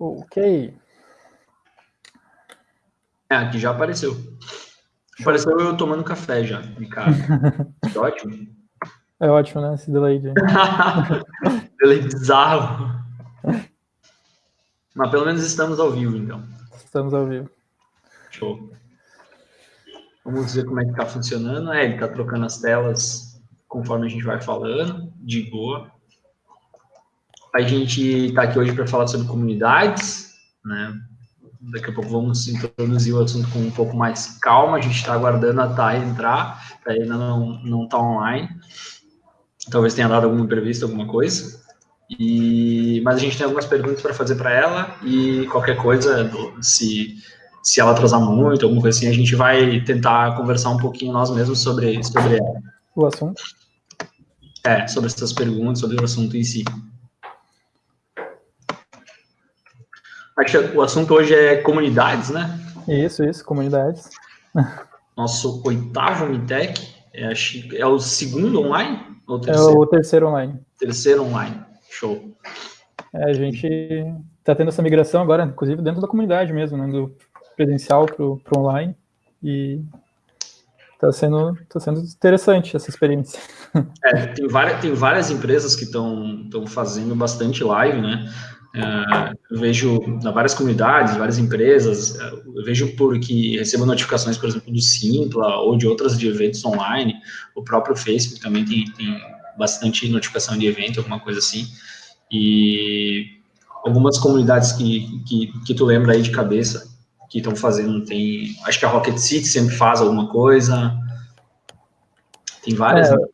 Ok. É, aqui já apareceu. Apareceu eu tomando café já, de cara. ótimo. É ótimo, né? Esse delay de... delay bizarro. Mas pelo menos estamos ao vivo, então. Estamos ao vivo. Show. Vamos ver como é que tá funcionando. É, ele tá trocando as telas conforme a gente vai falando, de boa. A gente tá aqui hoje para falar sobre comunidades, né? Daqui a pouco vamos introduzir o assunto com um pouco mais calma. A gente está aguardando a Thay entrar, ela ainda não não está online. Talvez tenha dado alguma entrevista, alguma coisa. E, mas a gente tem algumas perguntas para fazer para ela e qualquer coisa, se, se ela atrasar muito, alguma coisa assim, a gente vai tentar conversar um pouquinho nós mesmos sobre, sobre ela. O assunto? É, sobre essas perguntas, sobre o assunto em si. Acho que o assunto hoje é comunidades, né? Isso, isso, comunidades. Nosso oitavo MITEC, é, é o segundo online? Ou terceiro? É o terceiro online. Terceiro online. Show. É, a gente está tendo essa migração agora, inclusive dentro da comunidade mesmo, né, do presencial para o online, e está sendo, tá sendo interessante essa experiência. É, tem várias, tem várias empresas que estão fazendo bastante live, né? É, eu vejo na várias comunidades, várias empresas, é, eu vejo porque recebo notificações, por exemplo, do Simpla ou de outras de eventos online, o próprio Facebook também tem, tem bastante notificação de evento, alguma coisa assim. E algumas comunidades que, que, que tu lembra aí de cabeça que estão fazendo, tem, acho que a Rocket City sempre faz alguma coisa. Tem várias. É, né?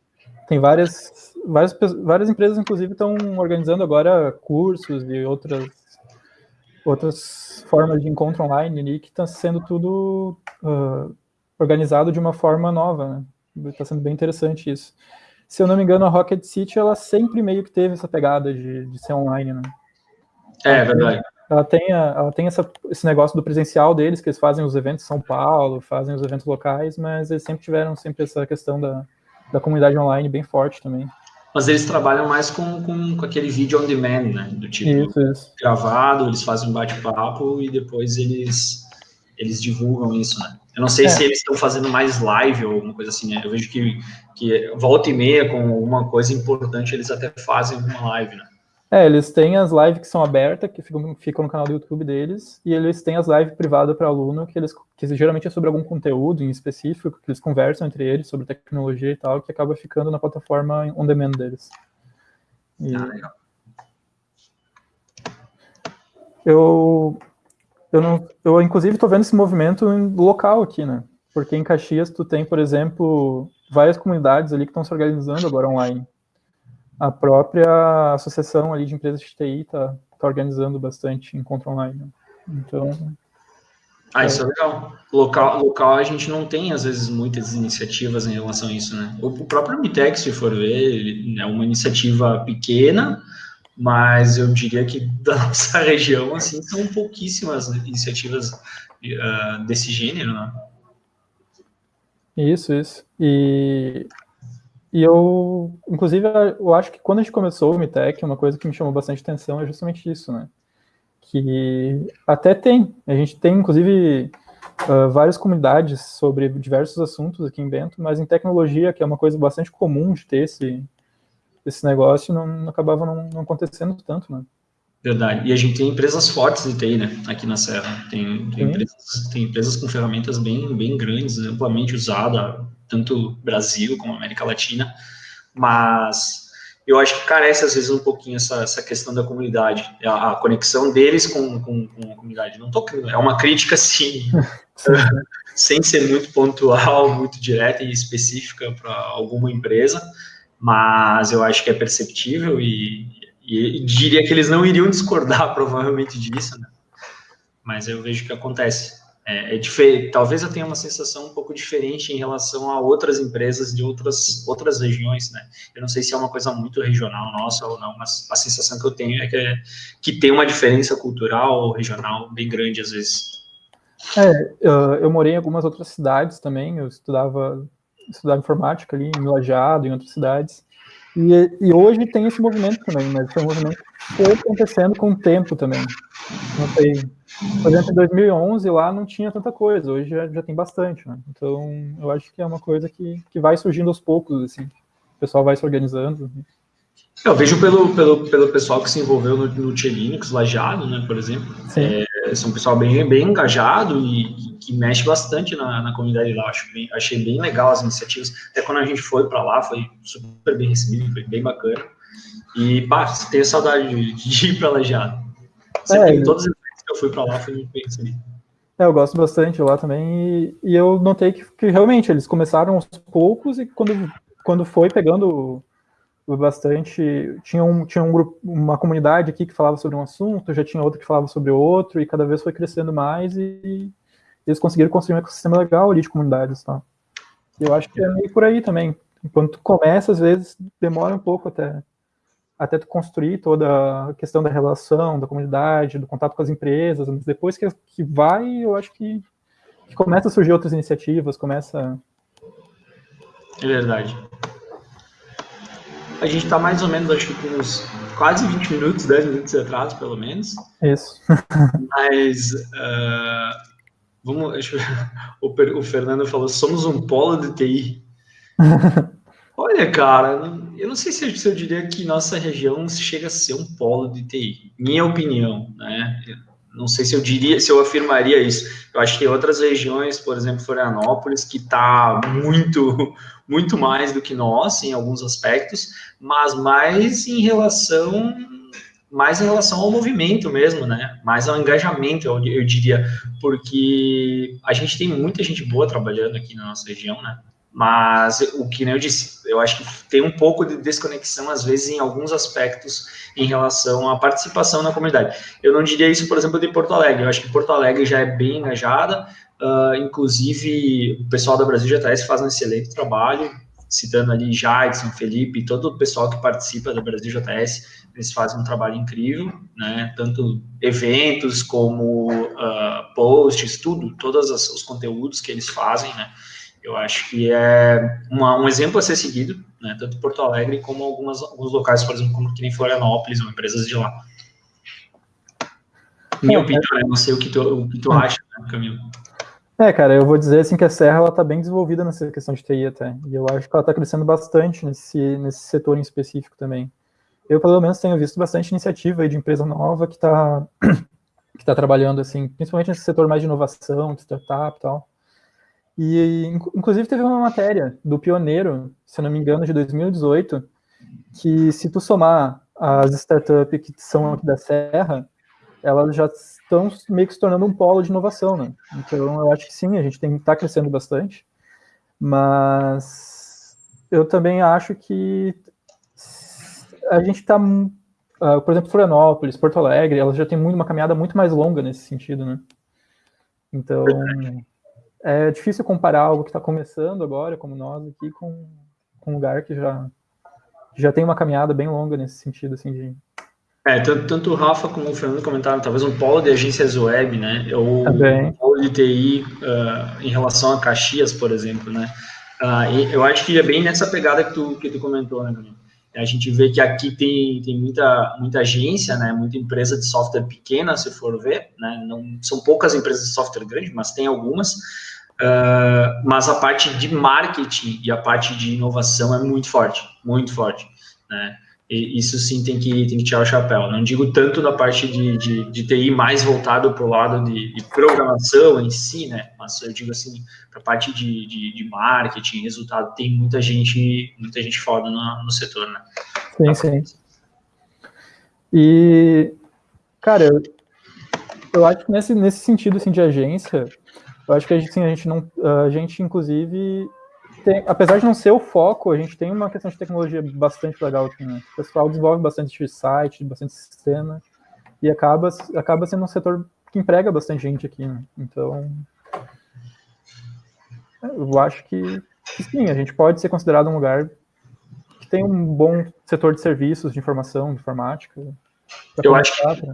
Tem várias, várias, várias empresas, inclusive, estão organizando agora cursos e outras, outras formas de encontro online ali, que está sendo tudo uh, organizado de uma forma nova, né? Está sendo bem interessante isso se eu não me engano, a Rocket City, ela sempre meio que teve essa pegada de, de ser online, né? É, é verdade. Ela tem, a, ela tem essa, esse negócio do presencial deles, que eles fazem os eventos em São Paulo, fazem os eventos locais, mas eles sempre tiveram sempre essa questão da, da comunidade online bem forte também. Mas eles trabalham mais com, com, com aquele vídeo on demand, né? Do tipo isso, isso. gravado, eles fazem um bate-papo e depois eles, eles divulgam isso, né? Eu não sei é. se eles estão fazendo mais live ou alguma coisa assim, né? Eu vejo que, que volta e meia com alguma coisa importante, eles até fazem uma live, né? É, eles têm as lives que são abertas, que ficam, ficam no canal do YouTube deles, e eles têm as lives privadas para aluno, que eles que geralmente é sobre algum conteúdo em específico, que eles conversam entre eles sobre tecnologia e tal, que acaba ficando na plataforma on demand deles. E... Ah, legal. Eu eu, não, eu inclusive estou vendo esse movimento local aqui, né? Porque em Caxias tu tem, por exemplo, várias comunidades ali que estão se organizando agora online. A própria associação ali de empresas de TI está tá organizando bastante encontro online. Né? Então... Ah, isso é legal. Local, local a gente não tem, às vezes, muitas iniciativas em relação a isso, né? O próprio Mitex, se for ver, é uma iniciativa pequena, mas eu diria que da nossa região, assim, são pouquíssimas iniciativas uh, desse gênero, né? Isso, isso. E, e eu, inclusive, eu acho que quando a gente começou o Mitec, uma coisa que me chamou bastante atenção é justamente isso, né? Que até tem, a gente tem, inclusive, uh, várias comunidades sobre diversos assuntos aqui em Bento, mas em tecnologia, que é uma coisa bastante comum de ter esse, esse negócio não, não acabava não, não, acontecendo tanto, né? Verdade. E a gente tem empresas fortes de TI, né? Aqui na Serra. Tem, tem, empresas, tem empresas, com ferramentas bem, bem grandes, amplamente usadas, tanto Brasil como América Latina. Mas eu acho que carece, às vezes, um pouquinho essa, essa questão da comunidade, a, a conexão deles com, com, com, a comunidade. Não tô, é uma crítica, sim, sem ser muito pontual, muito direta e específica para alguma empresa, mas eu acho que é perceptível e, e, diria que eles não iriam discordar provavelmente disso, né? Mas eu vejo que acontece. É, é. Talvez eu tenha uma sensação um pouco diferente em relação a outras empresas de outras outras regiões, né? Eu não sei se é uma coisa muito regional nossa ou não, mas a sensação que eu tenho é que, é, que tem uma diferença cultural regional bem grande às vezes. É, eu morei em algumas outras cidades também. Eu estudava estudar informática ali em Lajado, em outras cidades. E, e hoje tem esse movimento também, mas esse movimento foi acontecendo com o tempo também. não sei, por exemplo, em 2011 lá não tinha tanta coisa, hoje já, já tem bastante, né? Então, eu acho que é uma coisa que, que vai surgindo aos poucos, assim, o pessoal vai se organizando. Eu vejo pelo, pelo, pelo pessoal que se envolveu no, no Linux, Lajado, né, por exemplo. É, são um pessoal bem, bem engajado e que, que mexe bastante na, na comunidade lá. Acho bem, achei bem legal as iniciativas. Até quando a gente foi para lá, foi super bem recebido, foi bem bacana. E, pá, tenho saudade de, de ir para Lajado. Sempre, é, todas as eu fui para lá, foi muito bem recebido. É, eu gosto bastante lá também, e, e eu notei que, que, realmente eles começaram aos poucos, e quando, quando foi pegando bastante. Tinha, um, tinha um grupo, uma comunidade aqui que falava sobre um assunto, já tinha outra que falava sobre outro, e cada vez foi crescendo mais e eles conseguiram construir um ecossistema legal ali de comunidades. Tá? Eu acho que é meio por aí também. Enquanto começa, às vezes demora um pouco até, até tu construir toda a questão da relação, da comunidade, do contato com as empresas, depois que, que vai, eu acho que, que começa a surgir outras iniciativas, começa... É verdade. A gente está mais ou menos, acho que com uns quase 20 minutos, 10 minutos de atraso, pelo menos. Isso. Mas, uh, vamos, o, o Fernando falou, somos um polo de TI. Olha, cara, eu não sei se eu, diria que nossa região chega a ser um polo de TI. Minha opinião, né? não sei se eu diria, se eu afirmaria isso. Eu acho que tem outras regiões, por exemplo, Florianópolis, que está muito, muito mais do que nós em alguns aspectos, mas mais em relação mais em relação ao movimento mesmo, né? Mais ao engajamento, eu, eu diria, porque a gente tem muita gente boa trabalhando aqui na nossa região, né? Mas o que nem eu disse, eu acho que tem um pouco de desconexão, às vezes, em alguns aspectos em relação à participação na comunidade. Eu não diria isso, por exemplo, de Porto Alegre. Eu acho que Porto Alegre já é bem engajada, uh, inclusive o pessoal da Brasil GTS faz um excelente trabalho, citando ali Jadson, Felipe, todo o pessoal que participa da Brasil JS, eles fazem um trabalho incrível, né? Tanto eventos como uh, posts, tudo, todos os conteúdos que eles fazem, né? Eu acho que é uma, um exemplo a ser seguido, né, tanto Porto Alegre como algumas, alguns locais, por exemplo, como aqui em Florianópolis, ou empresas de lá. Minha é, opinião, é, não sei o que tu, o que tu hum. acha, né, Camilo. É, cara, eu vou dizer assim que a Serra ela está bem desenvolvida nessa questão de TI até, e eu acho que ela está crescendo bastante nesse, nesse setor em específico também. Eu, pelo menos, tenho visto bastante iniciativa de empresa nova que está que tá trabalhando, assim, principalmente nesse setor mais de inovação, de startup e tal. E, inclusive, teve uma matéria do Pioneiro, se não me engano, de 2018, que se tu somar as startups que são aqui da Serra, elas já estão meio que se tornando um polo de inovação, né? Então, eu acho que sim, a gente tem que estar tá crescendo bastante, mas eu também acho que a gente está, uh, ah, por exemplo, Florianópolis, Porto Alegre, elas já têm muito, uma caminhada muito mais longa nesse sentido, né? Então é difícil comparar algo que está começando agora, como nós aqui, com, com um lugar que já, já tem uma caminhada bem longa nesse sentido, assim, de... É, tanto, tanto o Rafa como o Fernando comentaram, talvez um polo de agências web, né, ou Também. um polo de TI uh, em relação a Caxias, por exemplo, né, uh, eu acho que é bem nessa pegada que tu, que tu comentou, né, a gente vê que aqui tem, tem muita, muita agência, né, muita empresa de software pequena, se for ver, né, não, são poucas empresas de software grande, mas tem algumas, Uh, mas a parte de marketing e a parte de inovação é muito forte, muito forte, né? E isso sim tem que, tem que tirar o chapéu. Não digo tanto da parte de, de, de TI mais voltado para o lado de, de, programação em si, né? Mas eu digo assim, para a parte de, de, de, marketing, resultado, tem muita gente, muita gente foda no, no setor, né? Sim, sim. E, cara, eu, eu acho que nesse, nesse sentido assim, de agência, eu acho que a gente, sim, a gente não, a gente inclusive, tem, apesar de não ser o foco, a gente tem uma questão de tecnologia bastante legal aqui, né? O pessoal desenvolve bastante site, bastante sistema, e acaba, acaba sendo um setor que emprega bastante gente aqui, né? Então, eu acho que, que sim, a gente pode ser considerado um lugar que tem um bom setor de serviços, de informação, de informática. Eu acho que...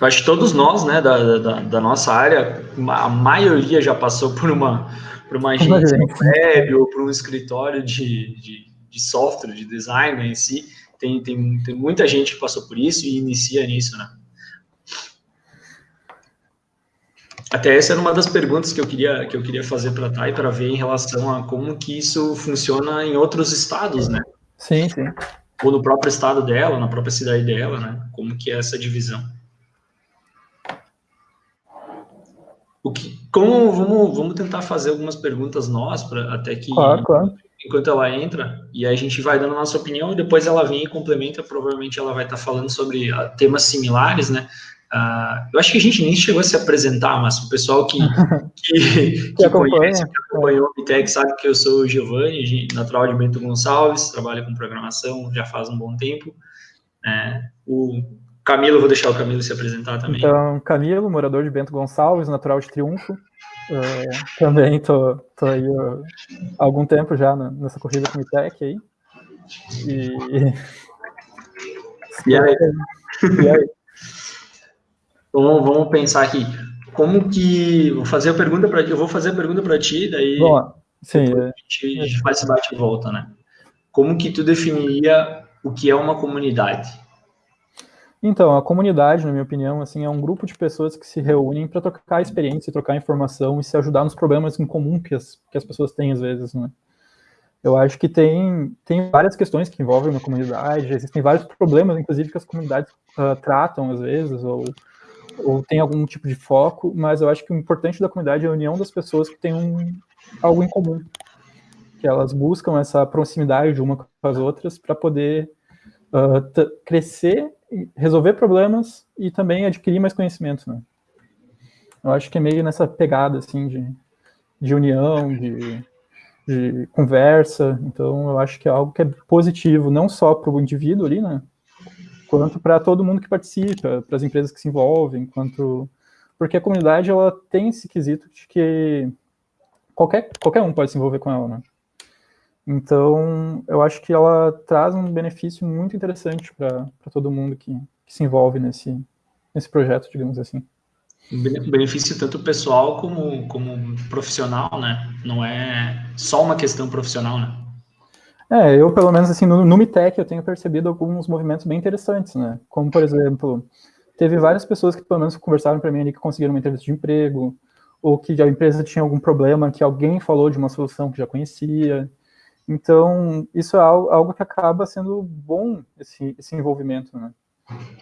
Eu acho que todos nós, né, da, da, da, nossa área, a maioria já passou por uma, por uma agência web ou por um escritório de, de, de, software, de design em si. Tem, tem, tem muita gente que passou por isso e inicia nisso, né? Até essa era uma das perguntas que eu queria, que eu queria fazer para a Thay, para ver em relação a como que isso funciona em outros estados, né? Sim, sim. Ou no próprio estado dela, na própria cidade dela, né? Como que é essa divisão. O que, como, vamos, vamos tentar fazer algumas perguntas nós, pra, até que claro, claro. enquanto ela entra, e aí a gente vai dando a nossa opinião, e depois ela vem e complementa, provavelmente ela vai estar falando sobre uh, temas similares, né? Uh, eu acho que a gente nem chegou a se apresentar, mas o pessoal que, que, que conhece, que acompanhou o Bitec, sabe que eu sou o Giovanni, natural de Bento Gonçalves, trabalho com programação já faz um bom tempo. É, o Camilo, vou deixar o Camilo se apresentar também. Então, Camilo, morador de Bento Gonçalves, natural de Triunfo. Uh, também tô, tô aí uh, há algum tempo já nessa corrida com o Bitec aí. E... E aí? E aí? Então, vamos pensar aqui. Como que. Vou fazer a pergunta para Eu vou fazer a pergunta para ti, daí. Bom, sim. É. A gente, a gente faz esse bate e volta, né? Como que tu definiria o que é uma comunidade? Então, a comunidade, na minha opinião, assim, é um grupo de pessoas que se reúnem para trocar experiência, trocar informação e se ajudar nos problemas em comum que as, que as pessoas têm às vezes, né? Eu acho que tem, tem várias questões que envolvem uma comunidade, existem vários problemas, inclusive, que as comunidades uh, tratam às vezes, ou ou tem algum tipo de foco, mas eu acho que o importante da comunidade é a união das pessoas que têm um, algo em comum, que elas buscam essa proximidade de uma com as outras para poder uh, crescer, resolver problemas e também adquirir mais conhecimento, né? Eu acho que é meio nessa pegada, assim, de, de união, de, de conversa, então eu acho que é algo que é positivo, não só para o indivíduo ali, né, quanto para todo mundo que participa, para as empresas que se envolvem, quanto porque a comunidade ela tem esse quesito de que qualquer qualquer um pode se envolver com ela, né? Então, eu acho que ela traz um benefício muito interessante para todo mundo que, que se envolve nesse, nesse projeto, digamos assim. Benefício tanto pessoal como, como profissional, né? Não é só uma questão profissional, né? É, eu pelo menos assim, no, no Mitec eu tenho percebido alguns movimentos bem interessantes, né? Como, por exemplo, teve várias pessoas que pelo menos conversaram para mim ali que conseguiram uma entrevista de emprego, ou que a empresa tinha algum problema que alguém falou de uma solução que já conhecia. Então, isso é algo, que acaba sendo bom, esse, esse envolvimento, né?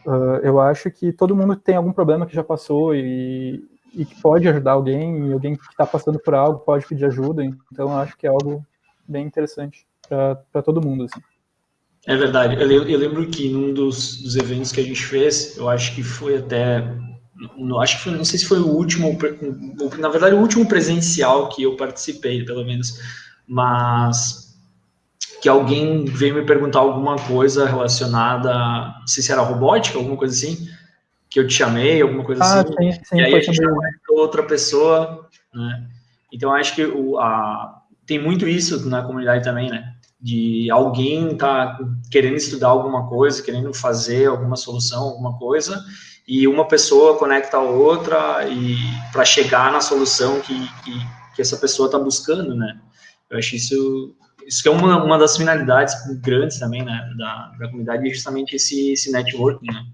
Uh, eu acho que todo mundo tem algum problema que já passou e, e que pode ajudar alguém, e alguém que está passando por algo pode pedir ajuda, então acho que é algo bem interessante para todo mundo. Assim. É verdade. Eu, eu, lembro que num dos, dos eventos que a gente fez, eu acho que foi até. No, acho que foi, não sei se foi o último, na verdade, o último presencial que eu participei, pelo menos, mas que alguém veio me perguntar alguma coisa relacionada, não sei se era robótica, alguma coisa assim, que eu te chamei, alguma coisa ah, assim, sim, sim, e aí a gente chamou outra pessoa, né? Então, acho que o, a, tem muito isso na comunidade também, né? de alguém tá querendo estudar alguma coisa, querendo fazer alguma solução, alguma coisa, e uma pessoa conecta a outra e para chegar na solução que, que, que essa pessoa está buscando, né? Eu acho isso isso que é uma, uma das finalidades grandes também, né, da, da comunidade, é justamente esse, esse networking, né?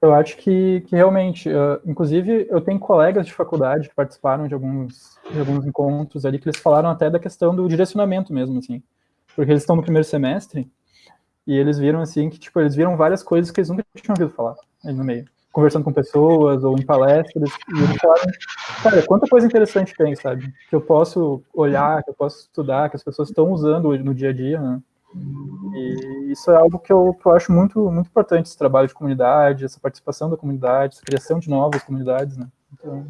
Eu acho que, que realmente, uh, inclusive, eu tenho colegas de faculdade que participaram de alguns, de alguns encontros ali, que eles falaram até da questão do direcionamento mesmo, assim, porque eles estão no primeiro semestre e eles viram, assim, que, tipo, eles viram várias coisas que eles nunca tinham ouvido falar aí no meio, conversando com pessoas ou em palestras, e eles falaram, cara, quanta coisa interessante tem, sabe, que eu posso olhar, que eu posso estudar, que as pessoas estão usando no dia a dia, né, e isso é algo que eu, que eu acho muito, muito importante, esse trabalho de comunidade, essa participação da comunidade, essa criação de novas comunidades, né? Então...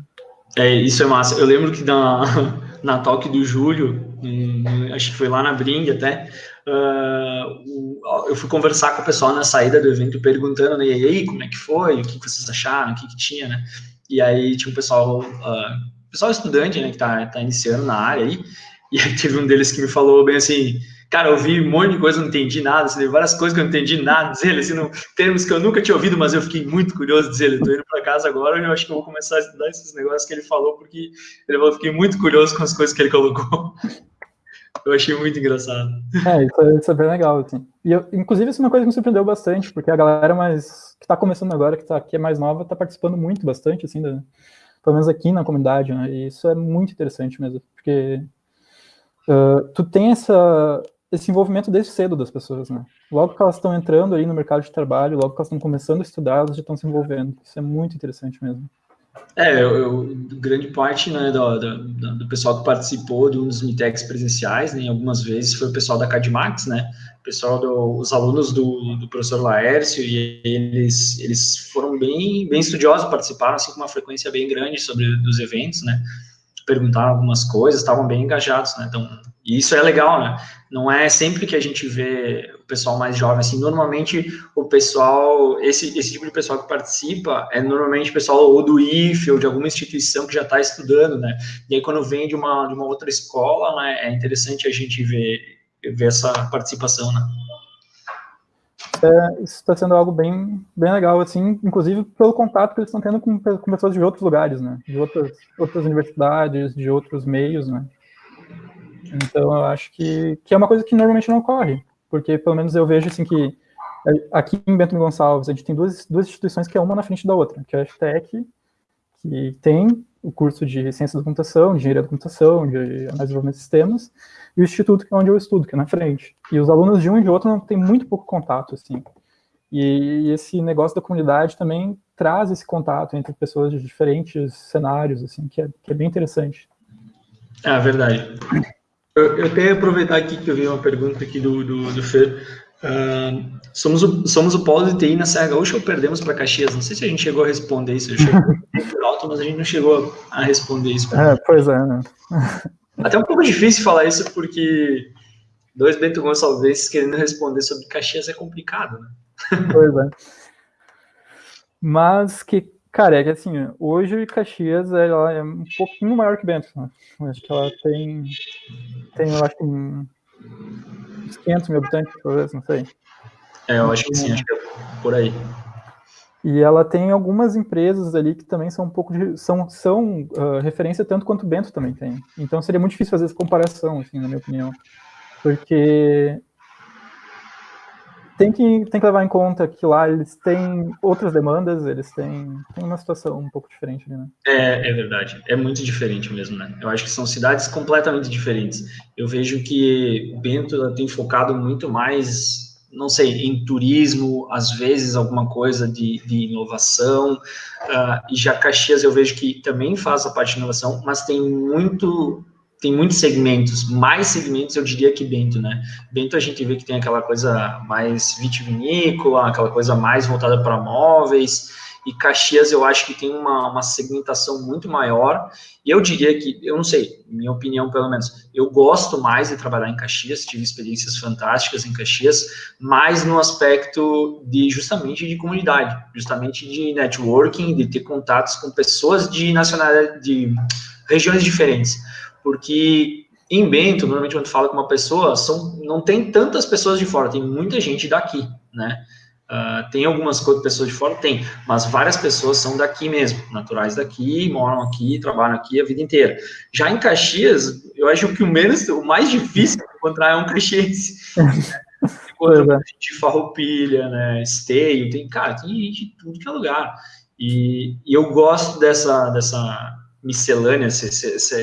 É, isso é massa. Eu lembro que na, na talk do Júlio, acho que foi lá na Bring até, uh, eu fui conversar com o pessoal na saída do evento perguntando, né, e aí, como é que foi, o que vocês acharam, o que, que tinha, né? E aí tinha um pessoal, uh, pessoal estudante, né, que tá, tá iniciando na área aí, e aí teve um deles que me falou bem assim, Cara, eu vi um monte de coisa, não entendi nada, assim, várias coisas que eu não entendi nada, dizer ele, assim, termos que eu nunca tinha ouvido, mas eu fiquei muito curioso, dizer ele, tô indo para casa agora, eu acho que eu vou começar a estudar esses negócios que ele falou, porque eu fiquei muito curioso com as coisas que ele colocou. Eu achei muito engraçado. É, isso é, isso é bem legal, assim. E eu, inclusive, isso é uma coisa que me surpreendeu bastante, porque a galera mais, que tá começando agora, que, tá, que é mais nova, tá participando muito bastante, assim, da, pelo menos aqui na comunidade, né? E isso é muito interessante mesmo, porque uh, tu tem essa, esse envolvimento desde cedo das pessoas, né? Logo que elas estão entrando aí no mercado de trabalho, logo que elas estão começando a estudar, elas já estão se envolvendo. Isso é muito interessante mesmo. É, eu, eu, grande parte né, do, do, do, pessoal que participou de um dos Mitex presenciais, né, algumas vezes, foi o pessoal da Cadmax, né, pessoal do, os alunos do, do professor Laércio, e eles, eles foram bem, bem estudiosos, participaram assim, com uma frequência bem grande sobre os eventos, né, perguntaram algumas coisas, estavam bem engajados, né? Então, isso é legal, né? Não é sempre que a gente vê o pessoal mais jovem, assim, normalmente o pessoal, esse, esse tipo de pessoal que participa é normalmente pessoal ou do IFE ou de alguma instituição que já está estudando, né? E aí quando vem de uma, de uma outra escola, né, é interessante a gente ver, ver essa participação, né? é, isso está sendo algo bem, bem legal, assim, inclusive pelo contato que eles estão tendo com, com pessoas de outros lugares, né? De outras, outras universidades, de outros meios, né? Então, eu acho que, que é uma coisa que normalmente não ocorre, porque pelo menos eu vejo, assim, que aqui em Bento Gonçalves a gente tem duas, duas instituições que é uma na frente da outra, que é a FTEC, que tem o curso de Ciência da Computação, de Engenharia da Computação, de Análise de Desenvolvimento de Sistemas, e o instituto, que é onde eu estudo, que é na frente. E os alunos de um e de outro não têm muito pouco contato, assim. E, esse negócio da comunidade também traz esse contato entre pessoas de diferentes cenários, assim, que é, que é bem interessante. É verdade. Eu, eu até aproveitar aqui que eu vi uma pergunta aqui do, do, do Fer. Uh, somos, o, somos o polo de TI na Serra Gaúcha ou perdemos para Caxias? Não sei se a gente chegou a responder isso. Eu cheguei alto, mas a gente não chegou a responder isso. É, pois é, né? Até um pouco difícil falar isso, porque dois Bento Gonçalves querendo responder sobre Caxias é complicado, né? Pois é. Mas que, cara, é que assim, hoje Caxias ela é um pouquinho maior que Bento, né? Acho que ela tem, tem eu acho que uns 500 mil habitantes, talvez, não sei. É, eu acho que sim, acho que é por aí. E ela tem algumas empresas ali que também são um pouco de, são, são uh, referência tanto quanto o Bento também tem. Então seria muito difícil fazer essa comparação, assim, na minha opinião. Porque tem que, tem que levar em conta que lá eles têm outras demandas, eles têm, têm uma situação um pouco diferente ali, né? É, é verdade. É muito diferente mesmo, né? Eu acho que são cidades completamente diferentes. Eu vejo que Bento tem focado muito mais não sei, em turismo, às vezes alguma coisa de, de inovação, uh, e já Caxias eu vejo que também faz a parte de inovação, mas tem muito, tem muitos segmentos, mais segmentos eu diria que Bento, né? Bento a gente vê que tem aquela coisa mais vitivinícola, aquela coisa mais voltada para móveis, e Caxias eu acho que tem uma, uma segmentação muito maior, e eu diria que, eu não sei, minha opinião pelo menos, eu gosto mais de trabalhar em Caxias, tive experiências fantásticas em Caxias, mais no aspecto de, justamente, de comunidade, justamente de networking, de ter contatos com pessoas de nacionalidade, de regiões diferentes, porque em Bento, normalmente quando fala com uma pessoa, são, não tem tantas pessoas de fora, tem muita gente daqui, né, Uh, tem algumas pessoas de fora? Tem, mas várias pessoas são daqui mesmo, naturais daqui, moram aqui, trabalham aqui a vida inteira. Já em Caxias, eu acho que o menos, o mais difícil de encontrar é um caxiense. Encontra gente de farroupilha, né, esteio, tem, cara, tem gente de tudo que é lugar. E, e eu gosto dessa, dessa miscelânea, essa, essa,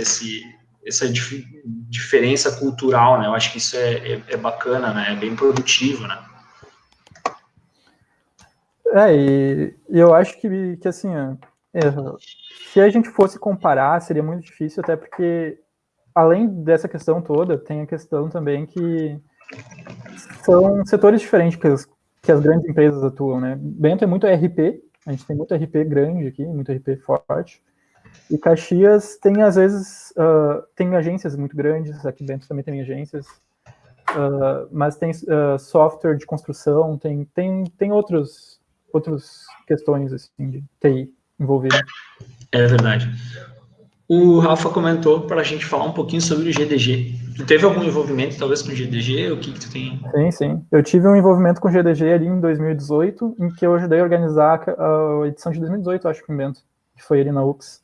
essa dif diferença cultural, né, eu acho que isso é, é, é bacana, né, é bem produtivo, né. É, e, eu acho que, que assim, é, se a gente fosse comparar, seria muito difícil, até porque, além dessa questão toda, tem a questão também que são setores diferentes que as, que as grandes empresas atuam, né? Bento é muito RP, a gente tem muito RP grande aqui, muito RP forte, e Caxias tem, às vezes, uh, tem agências muito grandes, aqui Bento também tem agências, uh, mas tem uh, software de construção, tem, tem, tem outros outras questões assim, de TI envolvidas. É verdade. O Rafa comentou para a gente falar um pouquinho sobre o GDG. Tu teve algum envolvimento, talvez, com o GDG? O que, que tu tem? Sim, sim. Eu tive um envolvimento com o GDG ali em 2018, em que eu ajudei a organizar a edição de 2018, acho que invento, que foi ali na UX.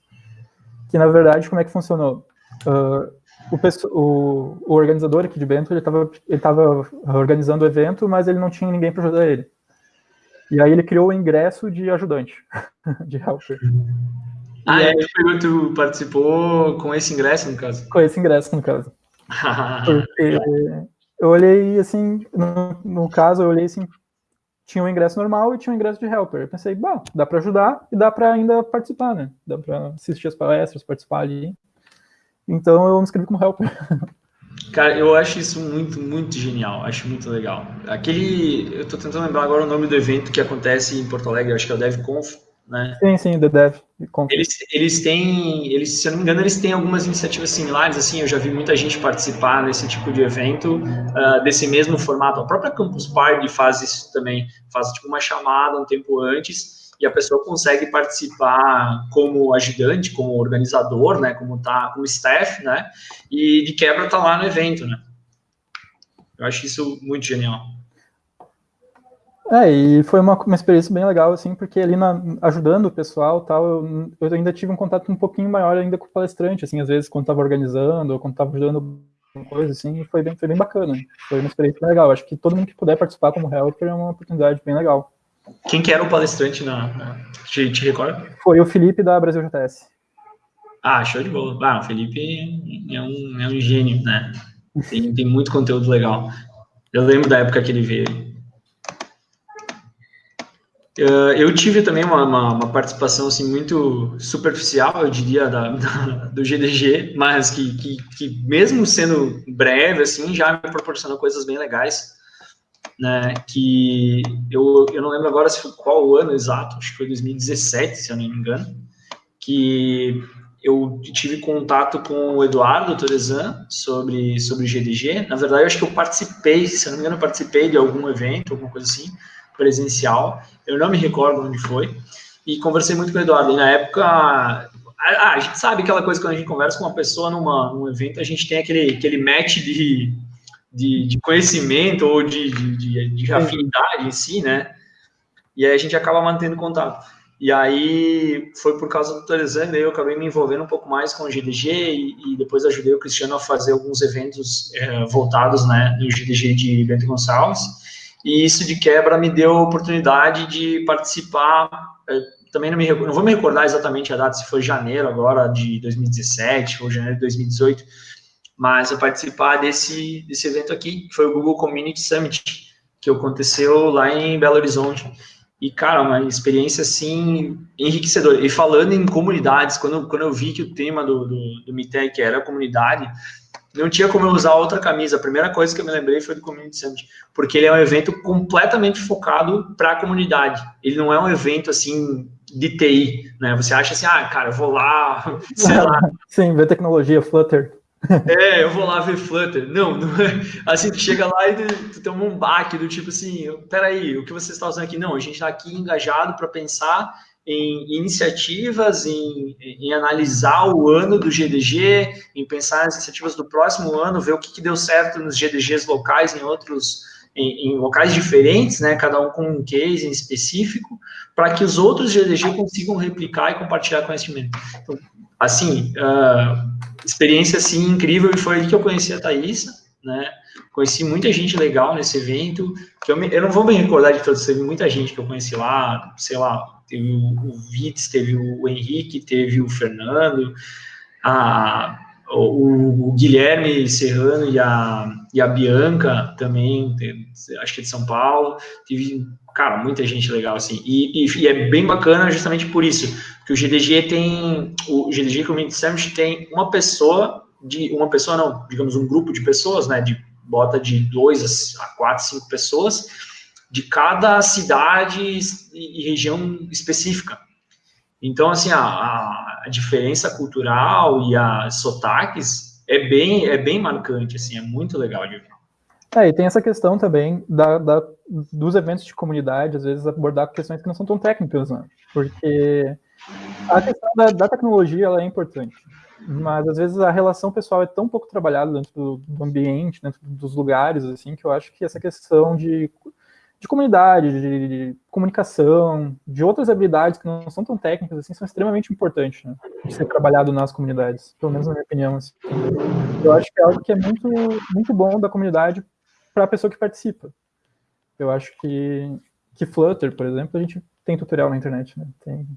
Que, na verdade, como é que funcionou? Uh, o, o, organizador aqui de Bento, ele estava ele tava organizando o evento, mas ele não tinha ninguém para ajudar ele. E aí ele criou o ingresso de ajudante, de helper. Ah, e é, aí, tu participou com esse ingresso, no caso? Com esse ingresso, no caso. Porque eu olhei, assim, no, no caso, eu olhei, assim, tinha um ingresso normal e tinha um ingresso de helper. Eu pensei, bom, dá para ajudar e dá para ainda participar, né? Dá para assistir as palestras, participar ali. Então eu me inscrevi como helper. Cara, eu acho isso muito, muito genial. Acho muito legal. Aquele. Eu tô tentando lembrar agora o nome do evento que acontece em Porto Alegre, acho que é o DevConf, né? Sim, sim, The Dev. Eles, eles têm, eles, se eu não me engano, eles têm algumas iniciativas similares, assim, eu já vi muita gente participar desse tipo de evento, uh, desse mesmo formato. A própria Campus Party faz isso também, faz tipo uma chamada um tempo antes, e a pessoa consegue participar como ajudante, como organizador, né, como tá, como staff, né, e de quebra tá lá no evento, né. Eu acho isso muito genial. É, e foi uma, uma experiência bem legal, assim, porque ali na, ajudando o pessoal tal, eu, eu, ainda tive um contato um pouquinho maior ainda com o palestrante, assim, às vezes quando estava organizando, ou quando estava ajudando alguma coisa, assim, foi bem, foi bem bacana. Foi uma experiência bem legal. Acho que todo mundo que puder participar como helper é uma oportunidade bem legal. Quem que era o palestrante na. na te, te recorda? Foi o Felipe da Brasil JS. Ah, show de bola. Ah, o Felipe é um, é um gênio, né? Tem, tem muito conteúdo legal. Eu lembro da época que ele veio. Uh, eu tive também uma, uma, uma, participação assim, muito superficial, eu diria, da, da, do GDG, mas que, que, que, mesmo sendo breve, assim, já me proporcionou coisas bem legais né, que eu, eu não lembro agora se foi qual o ano exato, acho que foi 2017, se eu não me engano, que eu tive contato com o Eduardo Torezan sobre, sobre GDG. Na verdade, eu acho que eu participei, se eu não me engano, participei de algum evento, alguma coisa assim, presencial. Eu não me recordo onde foi. E conversei muito com o Eduardo. E na época, a, a, gente sabe aquela coisa quando a gente conversa com uma pessoa numa, num evento, a gente tem aquele, aquele match de, de, de conhecimento ou de, de, de, afinidade em si, né? E aí a gente acaba mantendo contato. E aí foi por causa do Teresang, eu acabei me envolvendo um pouco mais com o GDG e, e depois ajudei o Cristiano a fazer alguns eventos é, voltados, né, no GDG de Bento Gonçalves. E isso de quebra me deu a oportunidade de participar. É, também não, me, não vou me recordar exatamente a data, se foi janeiro agora de 2017 ou janeiro de 2018, mas a participar desse, desse evento aqui, que foi o Google Community Summit, que aconteceu lá em Belo Horizonte. E, cara, uma experiência, assim, enriquecedora. E falando em comunidades, quando, quando eu vi que o tema do, do, do MITEC era comunidade, não tinha como eu usar outra camisa. A primeira coisa que eu me lembrei foi do Community Summit, porque ele é um evento completamente focado para a comunidade. Ele não é um evento, assim, de TI, né? Você acha assim, ah, cara, eu vou lá, sei lá. Sim, ver tecnologia, Flutter. É, eu vou lá ver Flutter. Não, não é. Assim, tu chega lá e tu, tu toma um baque do tipo assim, peraí, o que você está usando aqui? Não, a gente está aqui engajado para pensar em iniciativas, em, em, analisar o ano do GDG, em pensar nas iniciativas do próximo ano, ver o que, que deu certo nos GDGs locais em outros, em, em, locais diferentes, né, cada um com um case em específico, para que os outros GDG consigam replicar e compartilhar conhecimento. Então, assim, uh, experiência assim incrível e foi ali que eu conheci a Thaisa, né? Conheci muita gente legal nesse evento, que eu, me, eu não vou me recordar de todos, teve muita gente que eu conheci lá, sei lá, teve o, Vitz, teve o Henrique, teve o Fernando, a, o, o, Guilherme Serrano e a, e a Bianca também, acho que é de São Paulo, tive, cara, muita gente legal, assim, e, e, e é bem bacana justamente por isso, que o GDG tem, o GDG Community Summit tem uma pessoa, de uma pessoa não, digamos um grupo de pessoas, né, de bota de dois a quatro, cinco pessoas, de cada cidade e região específica. Então, assim, a, a diferença cultural e as sotaques é bem, é bem marcante, assim, é muito legal de ver. É, e tem essa questão também da, da, dos eventos de comunidade, às vezes abordar questões que não são tão técnicas, né? Porque a questão da, da, tecnologia ela é importante, mas às vezes a relação pessoal é tão pouco trabalhada dentro do, do, ambiente, dentro dos lugares, assim, que eu acho que essa questão de, de comunidade, de, de, comunicação, de outras habilidades que não são tão técnicas, assim, são extremamente importantes, né, de ser trabalhado nas comunidades, pelo menos na minha opinião, assim. Eu acho que é algo que é muito, muito bom da comunidade para a pessoa que participa. Eu acho que, que Flutter, por exemplo, a gente tem tutorial na internet, né, tem...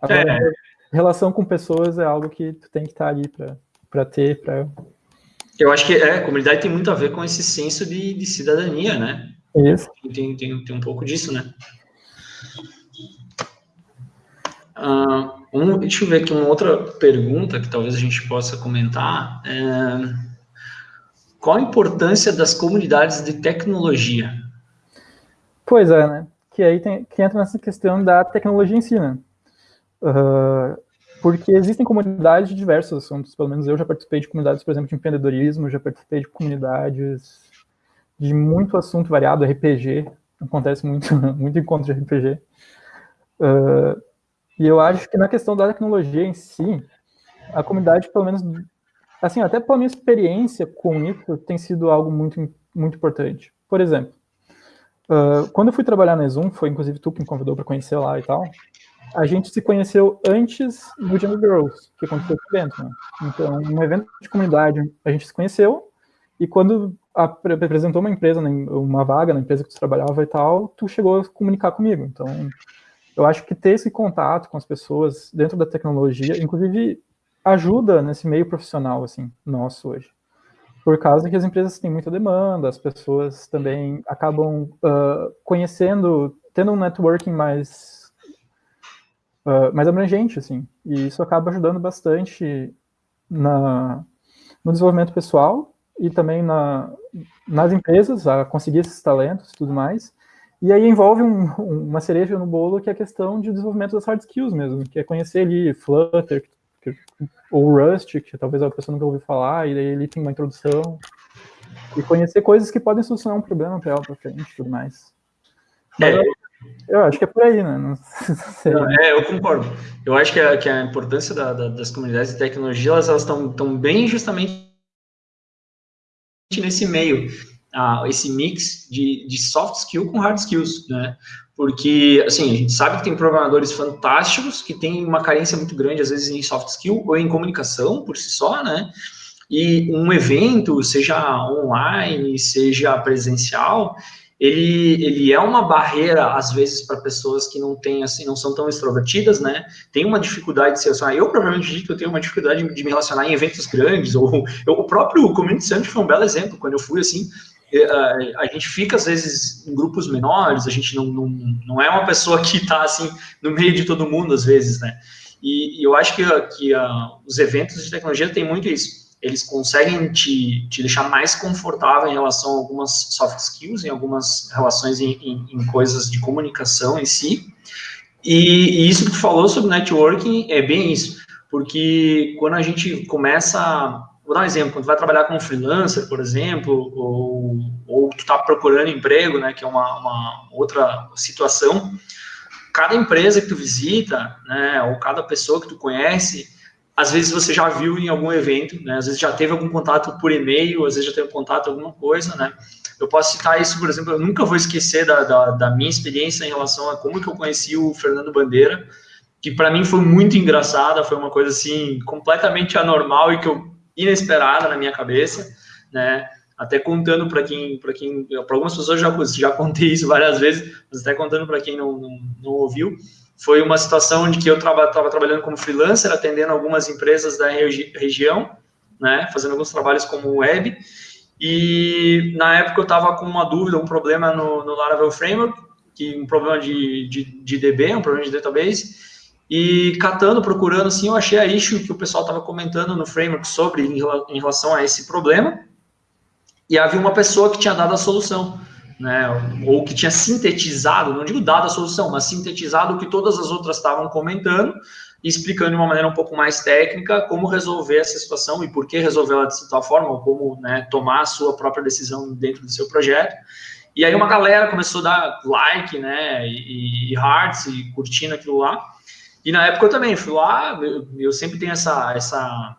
Agora, é. relação com pessoas é algo que tu tem que estar ali para ter, para... Eu acho que é, a comunidade tem muito a ver com esse senso de, de cidadania, né? Isso. Tem, tem, tem um pouco disso, né? Uh, um, deixa eu ver aqui uma outra pergunta que talvez a gente possa comentar. É, qual a importância das comunidades de tecnologia? Pois é, né? Que aí tem, que entra nessa questão da tecnologia em si, né? Uh, porque existem comunidades de diversos assuntos, pelo menos eu já participei de comunidades, por exemplo, de empreendedorismo, já participei de comunidades de muito assunto variado, RPG, acontece muito, muito encontro de RPG. Uh, e eu acho que na questão da tecnologia em si, a comunidade, pelo menos, assim, até pela minha experiência com isso, tem sido algo muito, muito importante. Por exemplo, uh, quando eu fui trabalhar na Zoom, foi inclusive tu que me convidou para conhecer lá e tal, a gente se conheceu antes do Jungle Girls, que aconteceu no evento, né? Então, um evento de comunidade, a gente se conheceu, e quando apresentou uma empresa, né, uma vaga na empresa que tu trabalhava e tal, tu chegou a comunicar comigo. Então, eu acho que ter esse contato com as pessoas dentro da tecnologia, inclusive, ajuda nesse meio profissional, assim, nosso hoje. Por causa que as empresas têm muita demanda, as pessoas também acabam uh, conhecendo, tendo um networking mais, uh, mais abrangente, assim. E isso acaba ajudando bastante na, no desenvolvimento pessoal e também na, nas empresas a conseguir esses talentos e tudo mais. E aí envolve um, uma cereja no bolo que é a questão de desenvolvimento das hard skills mesmo, que é conhecer ali Flutter que, ou Rust, que talvez a pessoa nunca ouviu falar, e daí ele tem uma introdução, e conhecer coisas que podem solucionar um problema para ela para frente e tudo mais. é. eu, eu, acho que é por aí, né? Não sei. É, eu concordo. Eu acho que a, que a importância da, da, das comunidades de tecnologia, elas estão bem justamente nesse meio, esse mix de, de soft skill com hard skills, né? Porque, assim, a gente sabe que tem programadores fantásticos que têm uma carência muito grande, às vezes, em soft skill ou em comunicação por si só, né? E um evento, seja online, seja presencial, ele, ele é uma barreira, às vezes, para pessoas que não têm, assim, não são tão extrovertidas, né? Tem uma dificuldade de se relacionar. Eu, provavelmente, digo que eu tenho uma dificuldade de me relacionar em eventos grandes, ou eu, o próprio Community Summit foi um belo exemplo, quando eu fui, assim, a, a gente fica, às vezes, em grupos menores, a gente não, não, não é uma pessoa que está, assim, no meio de todo mundo, às vezes, né? E, e eu acho que, que uh, os eventos de tecnologia têm muito isso eles conseguem te, te deixar mais confortável em relação a algumas soft skills, em algumas relações em, em, em coisas de comunicação em si. E, e, isso que tu falou sobre networking é bem isso, porque quando a gente começa, vou dar um exemplo, quando tu vai trabalhar como freelancer, por exemplo, ou, ou tu está procurando emprego, né, que é uma, uma outra situação, cada empresa que tu visita, né, ou cada pessoa que tu conhece, às vezes você já viu em algum evento, né? Às vezes já teve algum contato por e-mail, às vezes já teve contato alguma coisa, né? Eu posso citar isso, por exemplo, eu nunca vou esquecer da, da, da minha experiência em relação a como que eu conheci o Fernando Bandeira, que para mim foi muito engraçada, foi uma coisa assim completamente anormal e que eu inesperada na minha cabeça, né? Até contando para quem, para quem, para algumas pessoas já já contei isso várias vezes, mas até contando para quem não, não, não ouviu, foi uma situação onde que eu estava trabalhando como freelancer, atendendo algumas empresas da regi região, né, fazendo alguns trabalhos como web, e na época eu estava com uma dúvida, um problema no, no Laravel Framework, que um problema de, de, de DB, um problema de database, e catando, procurando, assim, eu achei a issue que o pessoal estava comentando no framework sobre, em, em relação a esse problema, e havia uma pessoa que tinha dado a solução né, ou que tinha sintetizado, não digo dado a solução, mas sintetizado o que todas as outras estavam comentando e explicando de uma maneira um pouco mais técnica como resolver essa situação e por que resolver ela de tal forma, ou como né, tomar a sua própria decisão dentro do seu projeto. E aí uma galera começou a dar like, né, e, e hearts, e curtindo aquilo lá. E na época eu também fui lá, eu, eu sempre tenho essa, essa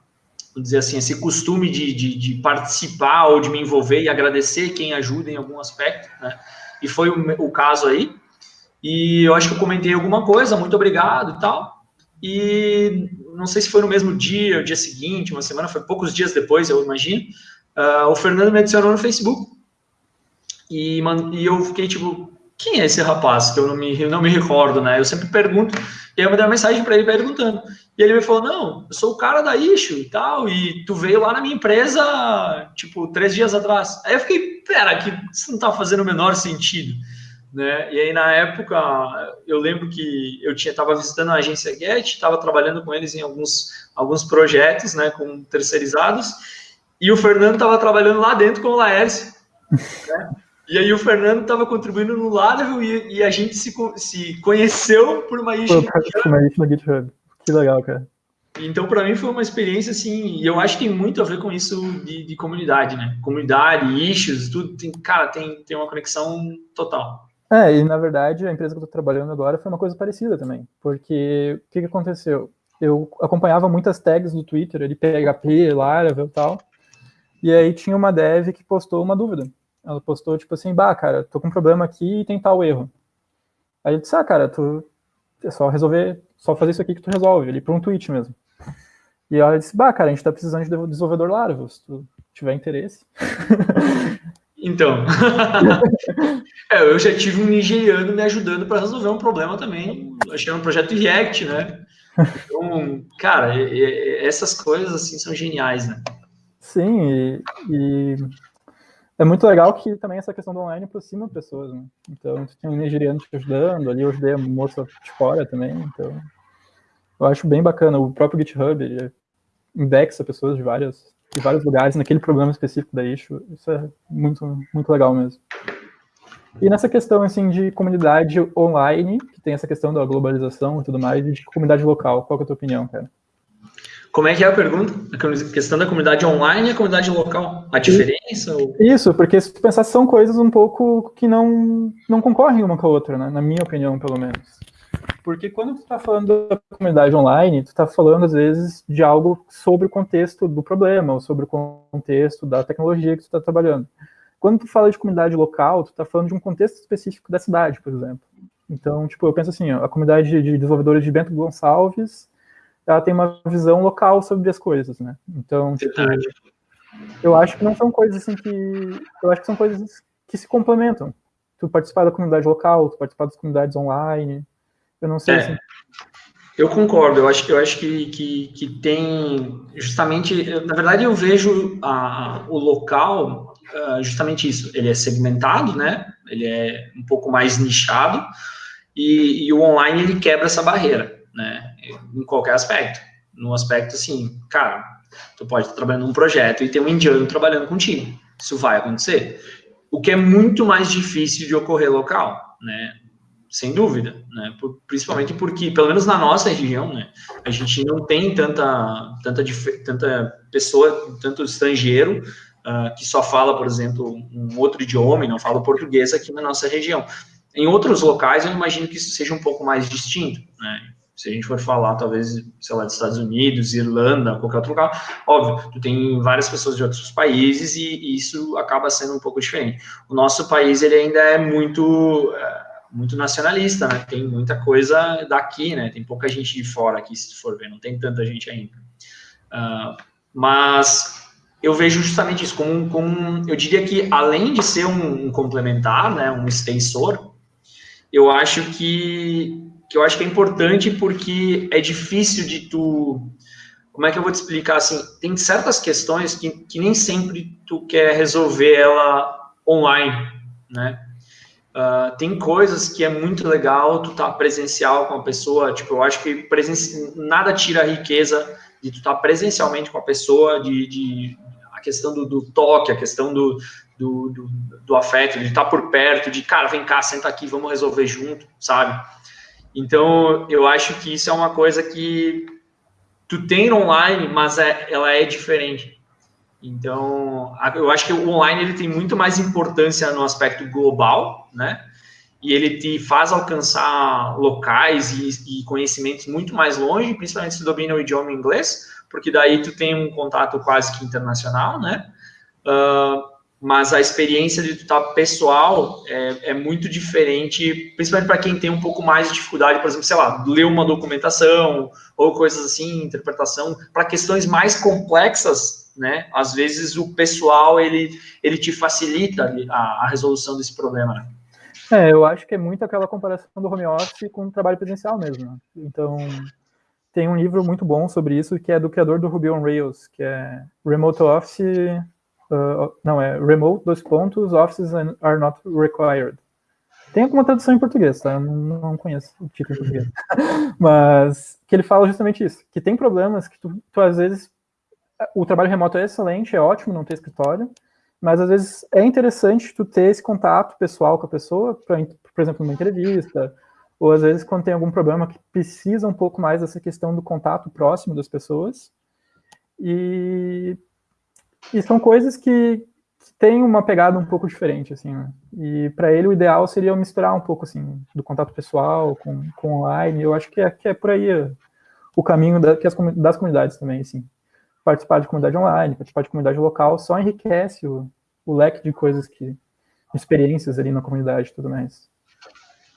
dizer assim, esse costume de, de, de, participar ou de me envolver e agradecer quem ajuda em algum aspecto, né? e foi o, o caso aí. E eu acho que eu comentei alguma coisa, muito obrigado e tal. E não sei se foi no mesmo dia, o dia seguinte, uma semana, foi poucos dias depois, eu imagino. Uh, o Fernando me adicionou no Facebook. E, e eu fiquei tipo, quem é esse rapaz? Que eu não me, não me recordo, né? Eu sempre pergunto. E aí eu mandei uma mensagem para ele perguntando. E ele me falou: Não, eu sou o cara da Issue e tal. E tu veio lá na minha empresa, tipo, três dias atrás. Aí eu fiquei: Pera, que isso não tá fazendo o menor sentido. Né? E aí, na época, eu lembro que eu tinha estava visitando a agência Get, estava trabalhando com eles em alguns, alguns projetos, né, com terceirizados, e o Fernando estava trabalhando lá dentro com o Laércio. Né? E aí o Fernando estava contribuindo no Laravel e, e, a gente se, se conheceu por uma issue no GitHub. Que legal, cara. Então, para mim, foi uma experiência, assim, e eu acho que tem muito a ver com isso de, de comunidade, né? Comunidade, issues, tudo, tem, cara, tem, tem uma conexão total. É, e na verdade, a empresa que eu estou trabalhando agora foi uma coisa parecida também, porque o que, que aconteceu? Eu acompanhava muitas tags do Twitter, ali, PHP, Laravel e tal, e aí tinha uma dev que postou uma dúvida. Ela postou, tipo assim, bah, cara, tô com um problema aqui e tem tal erro. Aí eu disse, ah, cara, tu é só resolver, só fazer isso aqui que tu resolve, ali por um tweet mesmo. E ela disse, bah, cara, a gente tá precisando de desenvolvedor Laravel, se tu tiver interesse. Então, é, eu já tive um nigeriano me ajudando para resolver um problema também. Achei um projeto React, né? Então, cara, essas coisas assim são geniais, né? Sim, e, e é muito legal que também essa questão do online aproxima pessoas, né? Então, tu um nigeriano te ajudando, ali eu ajudei a moça de fora também, então eu acho bem bacana. O próprio GitHub, indexa pessoas de várias de vários lugares naquele problema específico da issue. Isso é muito, muito legal mesmo. E nessa questão assim de comunidade online, que tem essa questão da globalização e tudo mais, e de comunidade local, qual é a tua opinião, cara? Como é que é a pergunta? A questão da comunidade online e a comunidade local? A diferença? Ou... Isso, porque se tu pensar, são coisas um pouco que não, não concorrem uma com a outra, né? na minha opinião, pelo menos. Porque quando tu está falando da comunidade online, tu está falando, às vezes, de algo sobre o contexto do problema, ou sobre o contexto da tecnologia que tu está trabalhando. Quando tu fala de comunidade local, tu está falando de um contexto específico da cidade, por exemplo. Então, tipo, eu penso assim, ó, a comunidade de desenvolvedores de Bento Gonçalves, ela tem uma visão local sobre as coisas, né? Então, tipo, eu acho que não são coisas assim que... Eu acho que são coisas que se complementam. Tu participar da comunidade local, tu participar das comunidades online, eu não sei é, se... Eu concordo, eu acho, eu acho que, que, que tem justamente, na verdade eu vejo a, o local uh, justamente isso, ele é segmentado, né, ele é um pouco mais nichado, e, e, o online ele quebra essa barreira, né, em qualquer aspecto, no aspecto assim, cara, tu pode estar trabalhando num projeto e ter um indiano trabalhando contigo, isso vai acontecer, o que é muito mais difícil de ocorrer local, né, sem dúvida, né? principalmente porque, pelo menos na nossa região, né, a gente não tem tanta, tanta, tanta pessoa, tanto estrangeiro uh, que só fala, por exemplo, um outro idioma e não fala português aqui na nossa região. Em outros locais, eu imagino que isso seja um pouco mais distinto, né? Se a gente for falar, talvez, sei lá, dos Estados Unidos, Irlanda, qualquer outro lugar, óbvio, tu tem várias pessoas de outros países e, e isso acaba sendo um pouco diferente. O nosso país, ele ainda é muito... Uh, muito nacionalista, né? Tem muita coisa daqui, né? Tem pouca gente de fora aqui, se for ver, não tem tanta gente ainda. Uh, mas eu vejo justamente isso como, como, eu diria que além de ser um, um, complementar, né, um extensor, eu acho que, que eu acho que é importante porque é difícil de tu, como é que eu vou te explicar assim, tem certas questões que, que nem sempre tu quer resolver ela online, né? Uh, tem coisas que é muito legal tu tá presencial com a pessoa, tipo, eu acho que nada tira a riqueza de tu estar tá presencialmente com a pessoa, de, de a questão do, do, toque, a questão do, do, do, do afeto, de estar tá por perto, de, cara, vem cá, senta aqui, vamos resolver junto, sabe? Então, eu acho que isso é uma coisa que tu tem online, mas é, ela é diferente. Então, eu acho que o online ele tem muito mais importância no aspecto global, né? E ele te faz alcançar locais e, e conhecimentos muito mais longe, principalmente se domina o idioma inglês, porque daí tu tem um contato quase que internacional, né? Uh, mas a experiência de estar pessoal é, é, muito diferente, principalmente para quem tem um pouco mais de dificuldade, por exemplo, sei lá, ler uma documentação ou coisas assim, interpretação, para questões mais complexas, né? Às vezes o pessoal ele, ele te facilita a, a resolução desse problema. Né? É, eu acho que é muito aquela comparação do home office com o trabalho presencial mesmo. Né? Então, tem um livro muito bom sobre isso, que é do criador do Ruby on Rails, que é Remote Office, uh, não, é Remote, dois pontos, Offices are not required. Tem alguma tradução em português, tá? Eu não, não conheço o título em português. Mas que ele fala justamente isso, que tem problemas que tu, tu às vezes, o trabalho remoto é excelente, é ótimo não ter escritório, mas às vezes é interessante tu ter esse contato pessoal com a pessoa, pra, por exemplo, numa entrevista, ou às vezes quando tem algum problema que precisa um pouco mais dessa questão do contato próximo das pessoas. E, e são coisas que, que têm uma pegada um pouco diferente, assim, né? E para ele o ideal seria misturar um pouco, assim, do contato pessoal com, com online. Eu acho que é, que é por aí o caminho da, que as, das comunidades também, assim. Participar de comunidade online, participar de comunidade local, só enriquece o, o leque de coisas que, experiências ali na comunidade e tudo mais.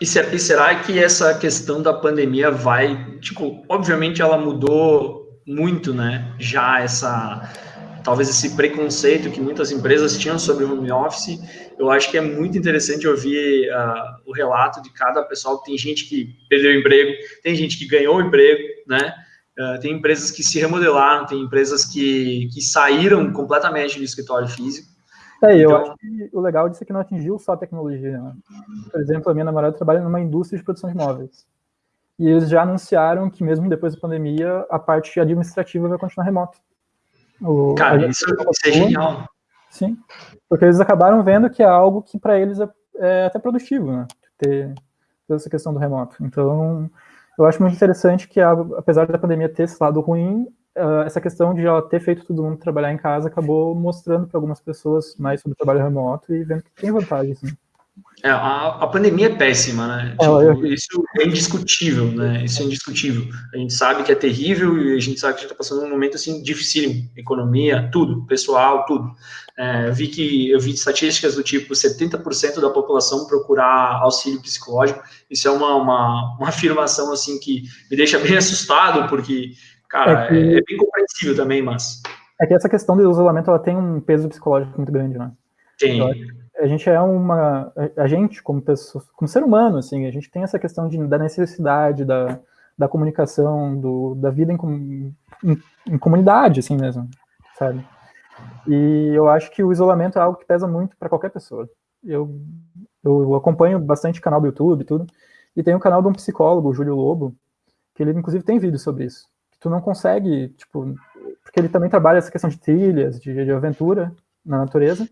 E, ser, e será que essa questão da pandemia vai, tipo, obviamente ela mudou muito, né? Já essa, talvez esse preconceito que muitas empresas tinham sobre o home office. Eu acho que é muito interessante ouvir uh, o relato de cada pessoal. Tem gente que perdeu o emprego, tem gente que ganhou o emprego, né? Uh, tem empresas que se remodelaram, tem empresas que, que saíram completamente do escritório físico. É, eu então, acho que o legal disso é que não atingiu só a tecnologia. Né? Por exemplo, a minha namorada trabalha numa indústria de produção de móveis. E eles já anunciaram que mesmo depois da pandemia, a parte administrativa vai continuar remota. O, Cara, isso, isso é genial. Sim, porque eles acabaram vendo que é algo que para eles é, é, até produtivo, né? Ter toda essa questão do remoto. Então, eu acho muito interessante que, apesar da pandemia ter esse lado ruim, uh, essa questão de ela ter feito todo mundo trabalhar em casa acabou mostrando para algumas pessoas mais sobre o trabalho remoto e vendo que tem vantagens. Né? É, a, a, pandemia é péssima, né? É, tipo. Isso é indiscutível, né? Isso é indiscutível. A gente sabe que é terrível e a gente sabe que a gente está passando um momento assim dificílimo. Economia, tudo, pessoal, tudo. É, vi que eu vi estatísticas do tipo 70% da população procurar auxílio psicológico. Isso é uma, uma, uma afirmação assim que me deixa bem assustado, porque Cara, é, que... é, bem compreensível também, mas. É que essa questão do isolamento ela tem um peso psicológico muito grande, né? Tem. A gente é uma. A gente, como pessoa, como ser humano, assim, a gente tem essa questão de, da necessidade da, da comunicação, do, da vida em, em, em comunidade, assim mesmo, sabe? E eu acho que o isolamento é algo que pesa muito para qualquer pessoa. Eu, eu acompanho bastante canal do YouTube e tudo, e tem um canal de um psicólogo, o Júlio Lobo, que ele inclusive tem vídeo sobre isso tu não consegue, tipo, porque ele também trabalha essa questão de trilhas, de, de aventura na natureza,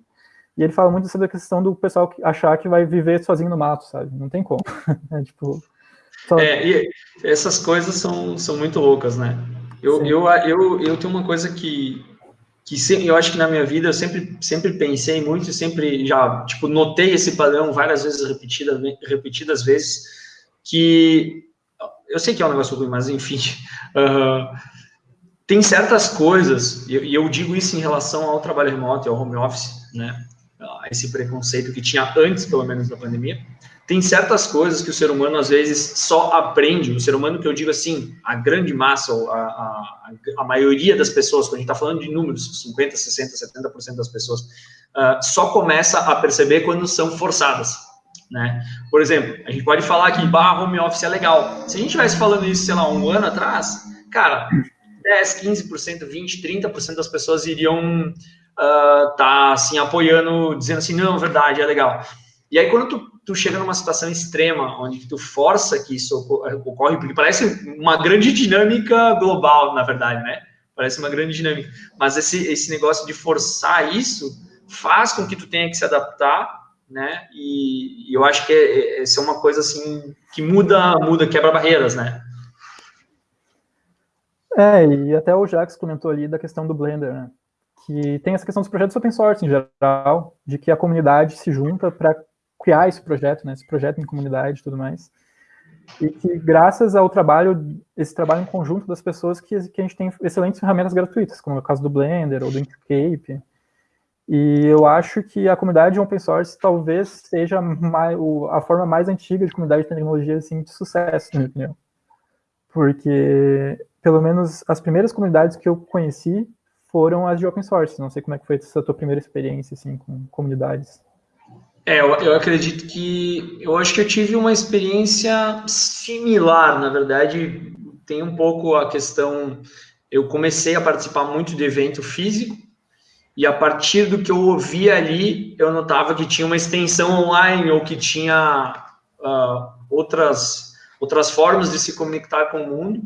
e ele fala muito sobre a questão do pessoal achar que vai viver sozinho no mato, sabe? Não tem como. é, tipo, só... é, e essas coisas são, são muito loucas, né? Eu, eu, eu, eu tenho uma coisa que, que eu acho que na minha vida eu sempre, sempre pensei muito, sempre já, tipo, notei esse padrão várias vezes repetida, repetidas vezes, que eu sei que é um negócio ruim, mas enfim, uh, tem certas coisas, e eu digo isso em relação ao trabalho remoto e ao home office, né, esse preconceito que tinha antes, pelo menos, da pandemia, tem certas coisas que o ser humano, às vezes, só aprende, o ser humano que eu digo assim, a grande massa, a, a, a maioria das pessoas, quando a gente está falando de números, 50%, 60%, 70% das pessoas, uh, só começa a perceber quando são forçadas, né? Por exemplo, a gente pode falar que bah, home office é legal. Se a gente estivesse falando isso, sei lá, um ano atrás, cara, 10, 15%, 20%, 30% das pessoas iriam uh, tá, assim, apoiando, dizendo assim, não, verdade, é legal. E aí, quando tu, tu chega numa situação extrema, onde tu força que isso ocorre, porque parece uma grande dinâmica global, na verdade, né? Parece uma grande dinâmica. Mas esse, esse negócio de forçar isso faz com que tu tenha que se adaptar né? E, e eu acho que é, é, essa é uma coisa assim que muda, muda, quebra barreiras, né? É, e até o Jax comentou ali da questão do Blender, né? Que tem essa questão dos projetos open source em geral, de que a comunidade se junta para criar esse projeto, né? Esse projeto em comunidade e tudo mais. E que graças ao trabalho, esse trabalho em conjunto das pessoas, que, que a gente tem excelentes ferramentas gratuitas, como é o caso do Blender ou do Inkscape, E eu acho que a comunidade open source talvez seja a forma mais antiga de comunidade de tecnologia assim, de sucesso, na minha opinião. Porque, pelo menos, as primeiras comunidades que eu conheci foram as de open source. Não sei como é que foi essa tua primeira experiência assim, com comunidades. É, eu, eu acredito que... Eu acho que eu tive uma experiência similar, na verdade, tem um pouco a questão... Eu comecei a participar muito de evento físico, e a partir do que eu ouvia ali, eu notava que tinha uma extensão online ou que tinha uh, outras, outras formas de se conectar com o mundo,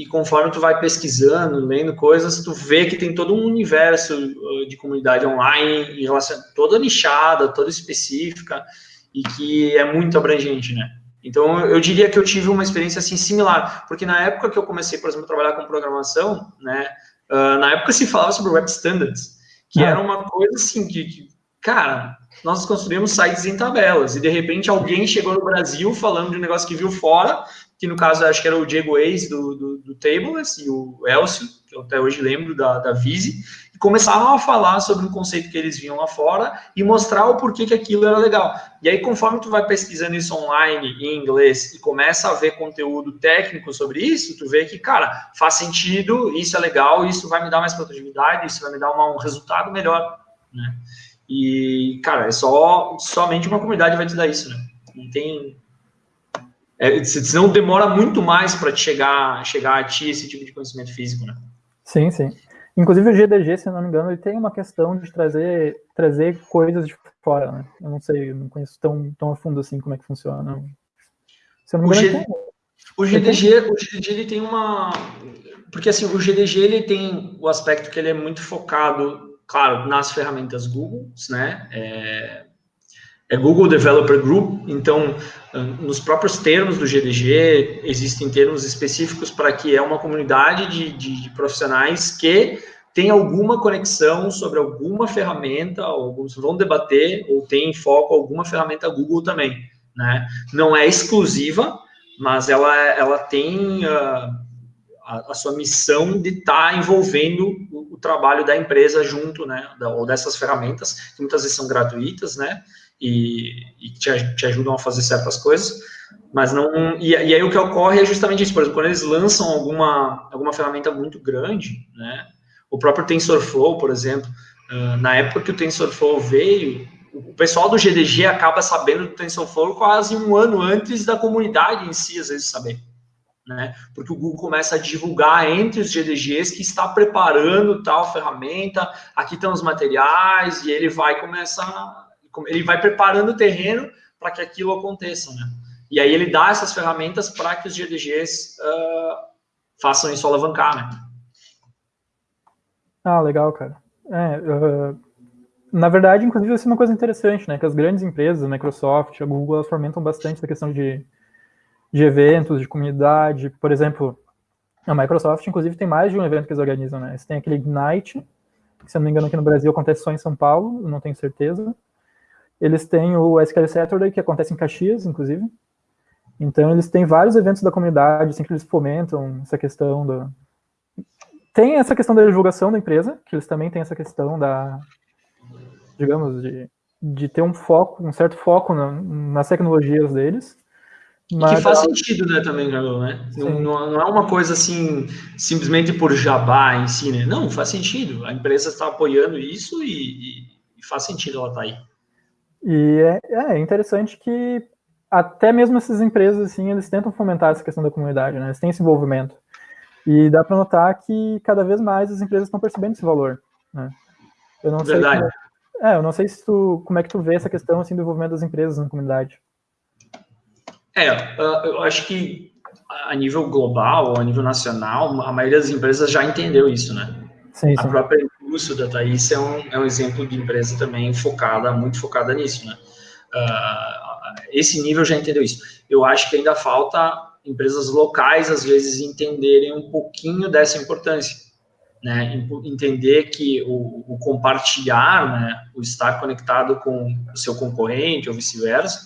e conforme tu vai pesquisando, lendo coisas, tu vê que tem todo um universo uh, de comunidade online, em relação, toda nichada, toda específica, e que é muito abrangente, né? Então, eu diria que eu tive uma experiência, assim, similar, porque na época que eu comecei, por exemplo, a trabalhar com programação, né, uh, na época se falava sobre Web Standards, que era uma coisa assim, que, que, cara, nós construímos sites em tabelas, e de repente alguém chegou no Brasil falando de um negócio que viu fora, que no caso acho que era o Diego Eis do, do, do Tableless, e o Elcio, que eu até hoje lembro da, da Visi, e começavam a falar sobre um conceito que eles viam lá fora e mostrar o porquê que aquilo era legal. E aí, conforme tu vai pesquisando isso online, em inglês, e começa a ver conteúdo técnico sobre isso, tu vê que, cara, faz sentido, isso é legal, isso vai me dar mais produtividade, isso vai me dar uma, um resultado melhor, né? E, cara, é só, somente uma comunidade vai te dar isso, né? Não tem... É, senão demora muito mais para chegar, chegar a ti esse tipo de conhecimento físico, né? Sim, sim. Inclusive o GDG, se não me engano, ele tem uma questão de trazer, trazer coisas de fora, né? Eu não sei, eu não conheço tão, tão a fundo assim como é que funciona. Se não me engano, o, G, o GDG, o GDG ele tem uma... Porque assim, o GDG ele tem o aspecto que ele é muito focado, claro, nas ferramentas Google, né? É, é Google Developer Group, então nos próprios termos do GDG existem termos específicos para que é uma comunidade de, de, de, profissionais que tem alguma conexão sobre alguma ferramenta, alguns vão debater ou tem em foco alguma ferramenta Google também, né? Não é exclusiva, mas ela, ela tem uh, a, a, sua missão de estar tá envolvendo o, o, trabalho da empresa junto, né? Da, ou dessas ferramentas, que muitas vezes são gratuitas, né? E, e te, te, ajudam a fazer certas coisas, mas não... E, e, aí o que ocorre é justamente isso, por exemplo, quando eles lançam alguma, alguma ferramenta muito grande, né, o próprio TensorFlow, por exemplo, uh, na época que o TensorFlow veio, o pessoal do GDG acaba sabendo do TensorFlow quase um ano antes da comunidade em si, às vezes, saber. Né? Porque o Google começa a divulgar entre os GDGs que está preparando tal ferramenta, aqui estão os materiais, e ele vai começar ele vai preparando o terreno para que aquilo aconteça, né? E aí ele dá essas ferramentas para que os GDGs uh, façam isso alavancar, né? Ah, legal, cara. É, uh, na verdade, inclusive, isso é uma coisa interessante, né? Que as grandes empresas, a Microsoft, a Google, elas fomentam bastante essa questão de, de eventos, de comunidade. Por exemplo, a Microsoft, inclusive, tem mais de um evento que eles organizam, né? Eles têm aquele Ignite, que, se eu não me engano, aqui no Brasil acontece só em São Paulo, não tenho certeza. Eles têm o SQL Saturday, que acontece em Caxias, inclusive. Então, eles têm vários eventos da comunidade, assim, que eles fomentam essa questão da... Tem essa questão da divulgação da empresa, que eles também têm essa questão da, digamos, de, de ter um foco, um certo foco na, nas tecnologias deles. Mas... Que faz sentido, né, também, Gabriel, né? Não, não, é uma coisa assim, simplesmente por jabá em si, né? Não, faz sentido. A empresa está apoiando isso e, e, e faz sentido ela estar tá aí. E é, é, interessante que até mesmo essas empresas, assim, eles tentam fomentar essa questão da comunidade, né? Eles têm esse envolvimento. E dá para notar que cada vez mais as empresas estão percebendo esse valor, né? Eu não Verdade. sei como, é, eu não sei se tu, como é que tu vê essa questão assim do envolvimento das empresas na comunidade. É, eu acho que a nível global, a nível nacional, a maioria das empresas já entendeu isso, né? Sim, sim. A própria Impulso da Thaís é um, é um exemplo de empresa também focada, muito focada nisso, né? Uh, esse nível já entendeu isso. Eu acho que ainda falta empresas locais, às vezes, entenderem um pouquinho dessa importância, né? Entender que o, o compartilhar, né? O estar conectado com o seu concorrente ou vice-versa,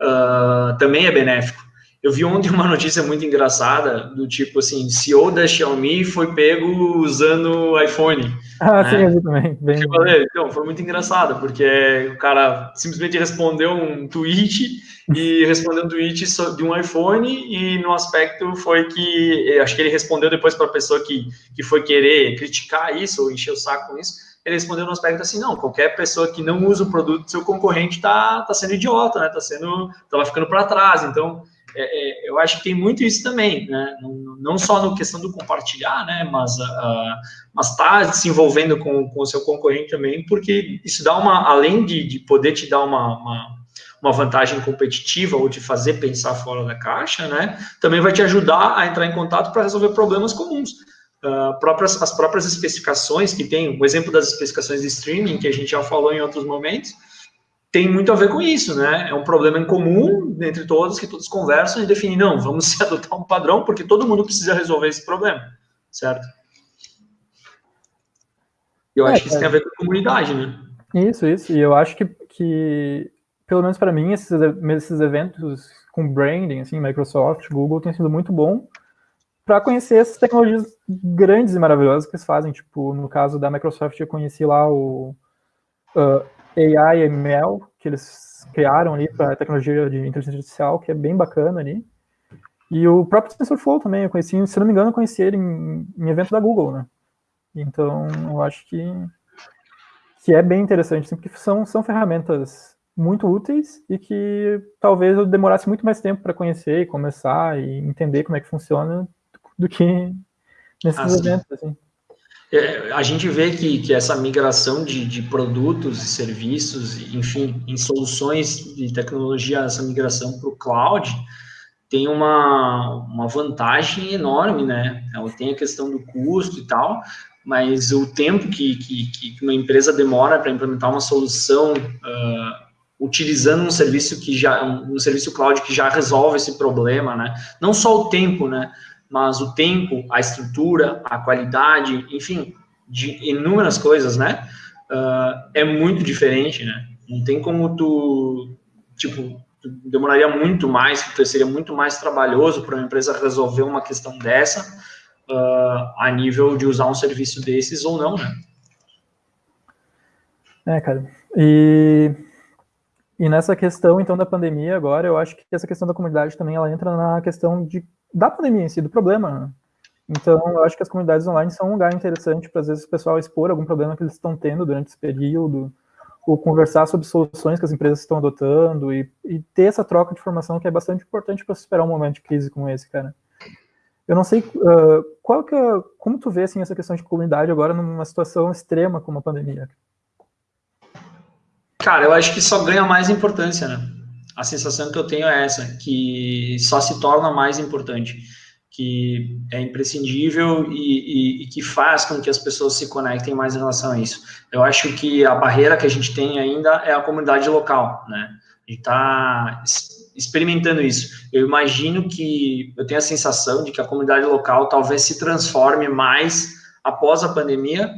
uh, também é benéfico. Eu vi ontem uma notícia muito engraçada, do tipo assim, CEO da Xiaomi foi pego usando iPhone. Ah, né? sim, eu vi também. Bem... Eu falei, então, foi muito engraçado, porque o cara simplesmente respondeu um tweet e respondeu um tweet de um iPhone e no aspecto foi que, acho que ele respondeu depois para a pessoa que, que foi querer criticar isso ou encher o saco com isso, ele respondeu no aspecto assim, não, qualquer pessoa que não usa o produto do seu concorrente está tá sendo idiota, né, tá sendo, tava ficando para trás, então é, é, eu acho que tem muito isso também, né? Não, não só na questão do compartilhar, né? Mas uh, mas tá se envolvendo com, o seu concorrente também, porque isso dá uma, além de, de poder te dar uma, uma, uma vantagem competitiva ou te fazer pensar fora da caixa, né? Também vai te ajudar a entrar em contato para resolver problemas comuns. Uh, próprias, as próprias especificações que tem, o exemplo das especificações de streaming, que a gente já falou em outros momentos, tem muito a ver com isso, né? É um problema em comum entre todos, que todos conversam e definem, não, vamos adotar um padrão, porque todo mundo precisa resolver esse problema, certo? Eu é, acho que isso é. tem a ver com a comunidade, né? Isso, isso. E eu acho que, que pelo menos para mim, esses, esses eventos com branding, assim, Microsoft, Google, tem sido muito bom para conhecer essas tecnologias grandes e maravilhosas que eles fazem. Tipo, no caso da Microsoft, eu conheci lá o uh, AI ML, que eles criaram ali para tecnologia de inteligência artificial, que é bem bacana ali. E o próprio TensorFlow também, eu conheci, se não me engano, eu conheci ele em, em evento da Google, né? Então, eu acho que, que é bem interessante, assim, porque são, são ferramentas muito úteis e que talvez eu demorasse muito mais tempo para conhecer e começar e entender como é que funciona do que nesses ah, eventos, assim. É, a gente vê que, que essa migração de, de produtos e serviços, enfim, em soluções de tecnologia, essa migração para o cloud, tem uma, uma vantagem enorme, né? Ela tem a questão do custo e tal, mas o tempo que, que, que uma empresa demora para implementar uma solução uh, utilizando um serviço que já um, serviço cloud que já resolve esse problema, né? Não só o tempo, né? Mas o tempo, a estrutura, a qualidade, enfim, de inúmeras coisas, né? Uh, é muito diferente, né? Não tem como tu, tipo, tu demoraria muito mais, seria muito mais trabalhoso para uma empresa resolver uma questão dessa uh, a nível de usar um serviço desses ou não, né? É, cara. E, e nessa questão, então, da pandemia agora, eu acho que essa questão da comunidade também, ela entra na questão de da pandemia em si, do problema. Né? Então, eu acho que as comunidades online são um lugar interessante para, às vezes, o pessoal expor algum problema que eles estão tendo durante esse período, ou conversar sobre soluções que as empresas estão adotando, e, e ter essa troca de informação que é bastante importante para superar um momento de crise como esse, cara. Eu não sei uh, qual que é, como tu vê assim, essa questão de comunidade agora numa situação extrema como a pandemia. Cara, eu acho que só ganha mais importância, né? a sensação que eu tenho é essa, que só se torna mais importante, que é imprescindível e, e, e, que faz com que as pessoas se conectem mais em relação a isso. Eu acho que a barreira que a gente tem ainda é a comunidade local, né? A gente está experimentando isso. Eu imagino que, eu tenho a sensação de que a comunidade local talvez se transforme mais após a pandemia,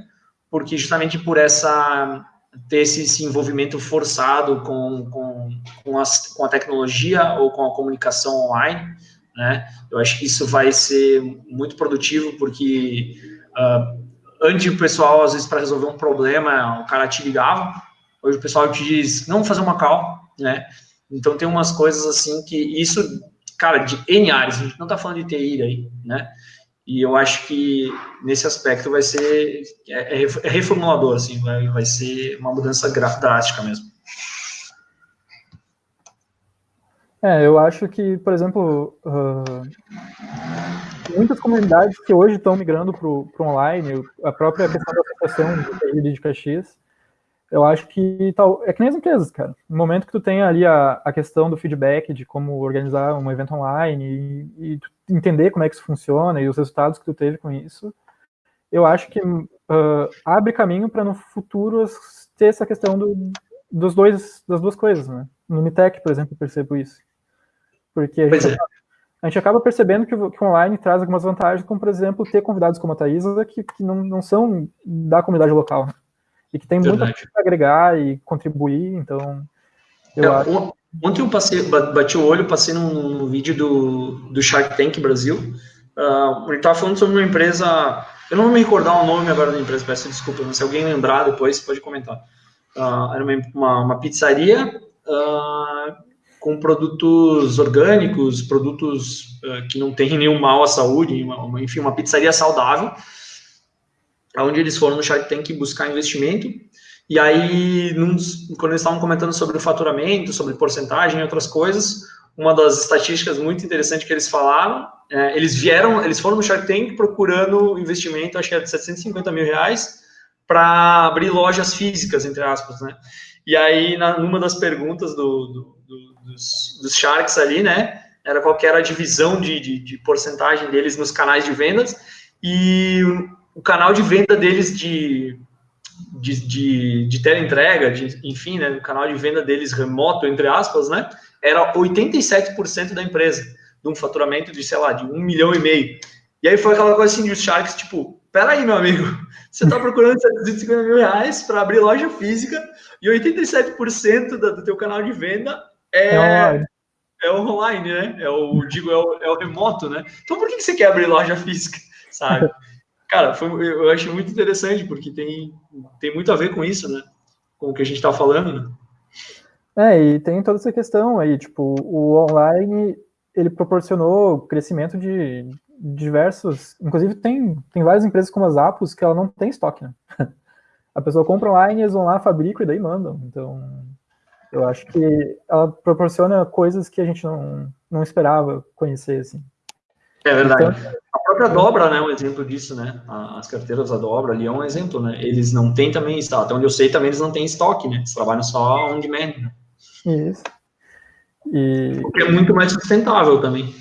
porque justamente por essa ter esse, esse envolvimento forçado com, com, com, as, com a tecnologia ou com a comunicação online, né? Eu acho que isso vai ser muito produtivo, porque uh, antes o pessoal, às vezes, para resolver um problema, o cara te ligava, hoje o pessoal te diz, não fazer uma call, né? Então tem umas coisas assim que isso, cara, de N áreas, a gente não tá falando de TI aí, né? E eu acho que nesse aspecto vai ser é, é, é reformulador, assim, vai, vai ser uma mudança drástica mesmo. É, eu acho que, por exemplo, uh, muitas comunidades que hoje estão migrando para o online, a própria questão da associação de de Caxias, eu acho que tal, é que nem as empresas, cara. No momento que tu tem ali a, a questão do feedback de como organizar um evento online e, e entender como é que isso funciona e os resultados que tu teve com isso, eu acho que uh, abre caminho para no futuro ter essa questão do, dos dois, das duas coisas, né? No Mitec, por exemplo, eu percebo isso. Porque a gente, é. acaba, a gente acaba percebendo que, que o online traz algumas vantagens, como, por exemplo, ter convidados como a Thaisa, que, que não, não são da comunidade local. Né? e que tem Verdade. muita coisa para agregar e contribuir, então eu é, acho... Ontem eu passei, bati o olho, passei num, num vídeo do, do Shark Tank Brasil. Uh, ele estava falando sobre uma empresa. Eu não vou me recordar o nome agora da empresa, peço desculpa, mas se alguém lembrar depois, pode comentar. Uh, era uma, uma, uma pizzaria uh, com produtos orgânicos, produtos que não têm nenhum mal à saúde, uma, enfim, uma pizzaria saudável, onde eles foram no Shark Tank buscar investimento e aí, num, quando eles estavam comentando sobre o faturamento, sobre porcentagem e outras coisas, uma das estatísticas muito interessantes que eles falaram, é, eles vieram, eles foram no Shark Tank procurando investimento, acho que era de 750 mil reais, para abrir lojas físicas, entre aspas, né? E aí, na, numa das perguntas do, do, do, dos, dos, Sharks ali, né, era qual era a divisão de, de, de porcentagem deles nos canais de vendas, e o, o canal de venda deles de de, de, de teleentrega, de, enfim, né, no canal de venda deles remoto, entre aspas, né, era 87% da empresa, de um faturamento de, sei lá, de um milhão e meio. E aí foi aquela coisa assim de os Sharks, tipo, peraí, meu amigo, você está procurando 750 mil reais para abrir loja física e 87% do, do teu canal de venda é, é online. é online, né? É o, digo, é o, é o remoto, né? Então por que você quer abrir loja física, sabe? cara, foi, eu acho muito interessante, porque tem, tem muito a ver com isso, né? Com o que a gente está falando, né? É, e tem toda essa questão aí, tipo, o online, ele proporcionou crescimento de diversos, inclusive tem, tem várias empresas como as Apos que ela não tem estoque, né? A pessoa compra online, eles vão lá, fabricam e daí mandam. Então, eu acho que ela proporciona coisas que a gente não, não esperava conhecer, assim. É verdade. Então, a própria Dobra, né, um exemplo disso, né? As carteiras da Dobra ali é um exemplo, né? Eles não têm também estoque. Até onde eu sei, também eles não têm estoque, né? Eles trabalham só on demand, né? Isso. E... O que é muito mais sustentável também.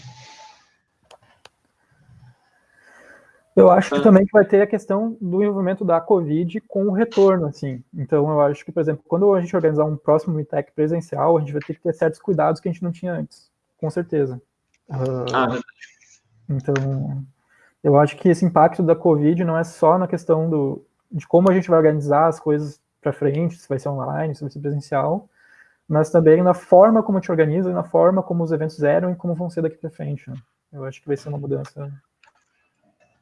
Eu acho que ah. também vai ter a questão do envolvimento da Covid com o retorno, assim. Então, eu acho que, por exemplo, quando a gente organizar um próximo Meetec presencial, a gente vai ter que ter certos cuidados que a gente não tinha antes, com certeza. Ah, verdade. Então, eu acho que esse impacto da Covid não é só na questão do, de como a gente vai organizar as coisas para frente, se vai ser online, se vai ser presencial, mas também na forma como te organiza, na forma como os eventos eram e como vão ser daqui para frente. Né? Eu acho que vai ser uma mudança,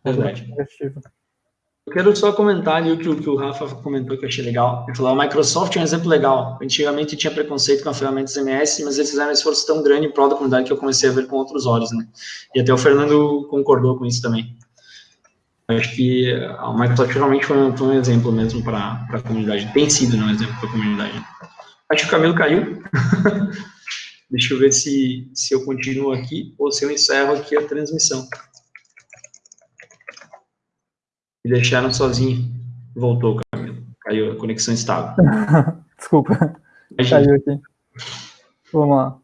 Verdade. negativa. Eu quero só comentar ali o que, o que, o Rafa comentou que eu achei legal. Ele falou: a Microsoft é um exemplo legal. Antigamente tinha preconceito com a ferramenta MS, mas eles fizeram um esforço tão grande em prol da comunidade que eu comecei a ver com outros olhos, né? E até o Fernando concordou com isso também. Acho que a Microsoft realmente foi um, foi um exemplo mesmo para a comunidade. Tem sido né, um exemplo para a comunidade. Acho que o Camilo caiu. Deixa eu ver se, se eu continuo aqui ou se eu encerro aqui a transmissão. Me deixaram sozinho. Voltou, Camilo. Caiu a conexão estável. Desculpa. Caiu aqui. Vamos lá.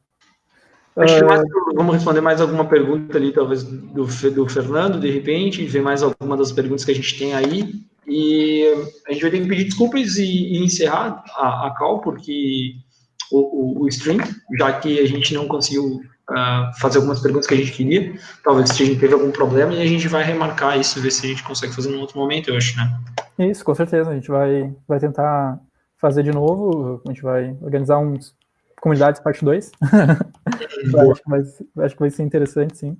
Acho que mais, vamos responder mais alguma pergunta ali, talvez do, do Fernando, de repente, ver mais alguma das perguntas que a gente tem aí. E a gente vai ter que pedir desculpas e, e encerrar a, a call, porque o, o, o, stream, já que a gente não conseguiu uh, fazer algumas perguntas que a gente queria. Talvez a gente teve algum problema e a gente vai remarcar isso, ver se a gente consegue fazer em outro momento, eu acho, né? Isso, com certeza. A gente vai, vai tentar fazer de novo. A gente vai organizar uns comunidades parte 2. acho, que vai, acho que vai ser interessante, sim.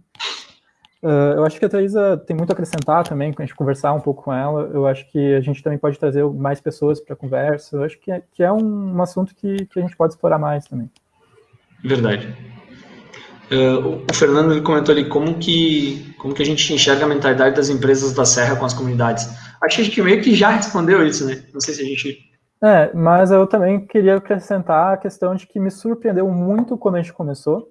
Uh, eu acho que a Thaisa tem muito a acrescentar também, a gente conversar um pouco com ela. Eu acho que a gente também pode trazer mais pessoas para a conversa. Eu acho que é, que é um, um assunto que, que a gente pode explorar mais também. Verdade. Uh, o Fernando ele comentou ali como que, como que a gente enxerga a mentalidade das empresas da Serra com as comunidades. Acho que a gente meio que já respondeu isso, né? Não sei se a gente... É, mas eu também queria acrescentar a questão de que me surpreendeu muito quando a gente começou,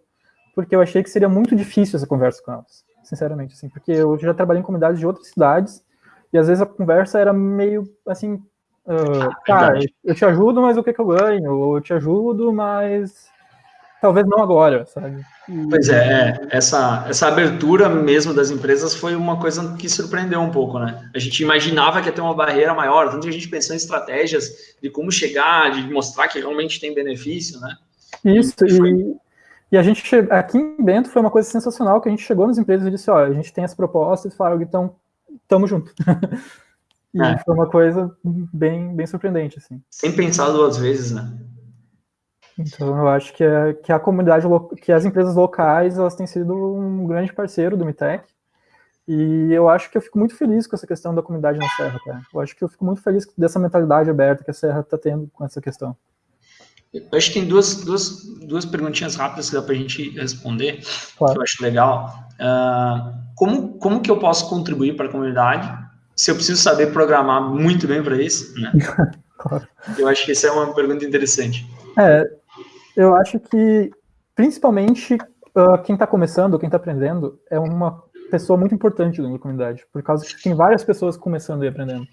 porque eu achei que seria muito difícil essa conversa com elas, sinceramente, assim, porque eu já trabalhei em comunidades de outras cidades, e às vezes a conversa era meio, assim, uh, cara, eu te ajudo, mas o que, que eu ganho? Ou eu te ajudo, mas talvez não agora, sabe? Pois é, é, essa, essa abertura mesmo das empresas foi uma coisa que surpreendeu um pouco, né? A gente imaginava que ia ter uma barreira maior, tanto que a gente pensou em estratégias de como chegar, de mostrar que realmente tem benefício, né? Isso, e, e, e a gente, aqui em Bento foi uma coisa sensacional, que a gente chegou nas empresas e disse, olha, a gente tem essa proposta, e falaram, então, tamo junto. e é. foi uma coisa bem, bem surpreendente, assim. Sem pensar duas vezes, né? Então, eu acho que, é, que a comunidade, que as empresas locais, elas têm sido um grande parceiro do MITEC, e eu acho que eu fico muito feliz com essa questão da comunidade na Serra, cara. Eu acho que eu fico muito feliz dessa mentalidade aberta que a Serra está tendo com essa questão. Eu acho que tem duas, duas, duas perguntinhas rápidas que dá para a gente responder, claro. que eu acho legal. Uh, como, como que eu posso contribuir para a comunidade se eu preciso saber programar muito bem para isso? Né? claro. Eu acho que essa é uma pergunta interessante. É, eu acho que, principalmente, uh, quem está começando, quem está aprendendo, é uma pessoa muito importante dentro da comunidade, por causa que tem várias pessoas começando e aprendendo.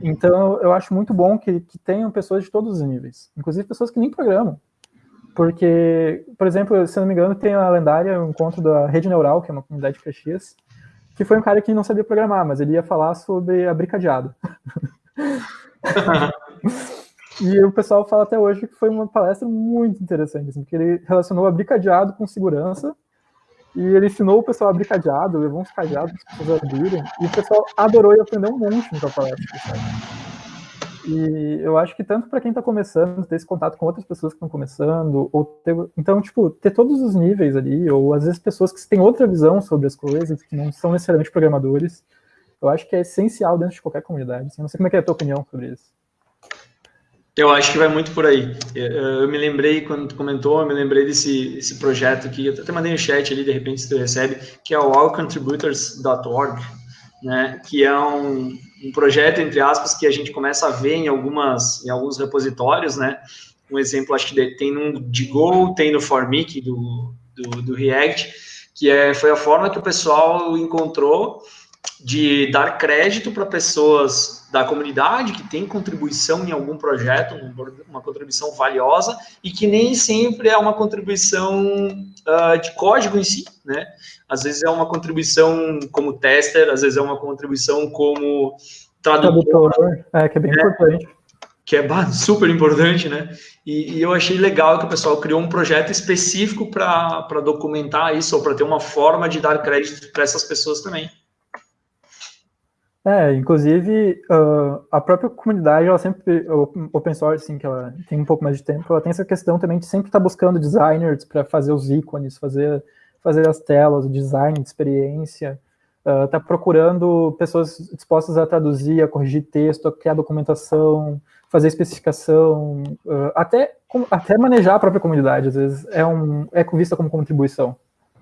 Então, eu acho muito bom que, que tenham pessoas de todos os níveis, inclusive pessoas que nem programam. Porque, por exemplo, se não me engano, tem a lendária um encontro da Rede Neural, que é uma comunidade de Caxias, que foi um cara que não sabia programar, mas ele ia falar sobre abricadeado. e o pessoal fala até hoje que foi uma palestra muito interessante, assim, porque ele relacionou abricadeado com segurança e ele ensinou o pessoal a abrir cadeado, levou uns cadeados para as pessoas abrirem, e o pessoal adorou e aprendeu um monte no palestra. Sabe? E eu acho que tanto para quem está começando, ter esse contato com outras pessoas que estão começando, ou ter, então, tipo, ter todos os níveis ali, ou às vezes pessoas que têm outra visão sobre as coisas, que não são necessariamente programadores, eu acho que é essencial dentro de qualquer comunidade. Assim, não sei como é, é a tua opinião sobre isso. Eu acho que vai muito por aí. Eu me lembrei, quando tu comentou, eu me lembrei desse, projeto que eu até mandei no chat ali, de repente, se tu recebe, que é o allcontributors.org, né, que é um, um projeto, entre aspas, que a gente começa a ver em, algumas, em alguns repositórios, né, um exemplo, acho que tem no Digo, tem no Formic do, do, do React, que é, foi a forma que o pessoal encontrou de dar crédito para pessoas da comunidade que tem contribuição em algum projeto, uma contribuição valiosa, e que nem sempre é uma contribuição uh, de código em si, né? Às vezes é uma contribuição como tester, às vezes é uma contribuição como tradutor. tradutor é, que é bem né? importante. Que é super importante, né? E, e, eu achei legal que o pessoal criou um projeto específico para documentar isso, ou para ter uma forma de dar crédito para essas pessoas também. É, inclusive, uh, a própria comunidade, ela sempre, open source, assim, que ela tem um pouco mais de tempo, ela tem essa questão também de sempre estar tá buscando designers para fazer os ícones, fazer, fazer as telas, o design de experiência, uh, tá procurando pessoas dispostas a traduzir, a corrigir texto, a criar documentação, fazer especificação, uh, até, até manejar a própria comunidade, às vezes, é, um, é vista como contribuição.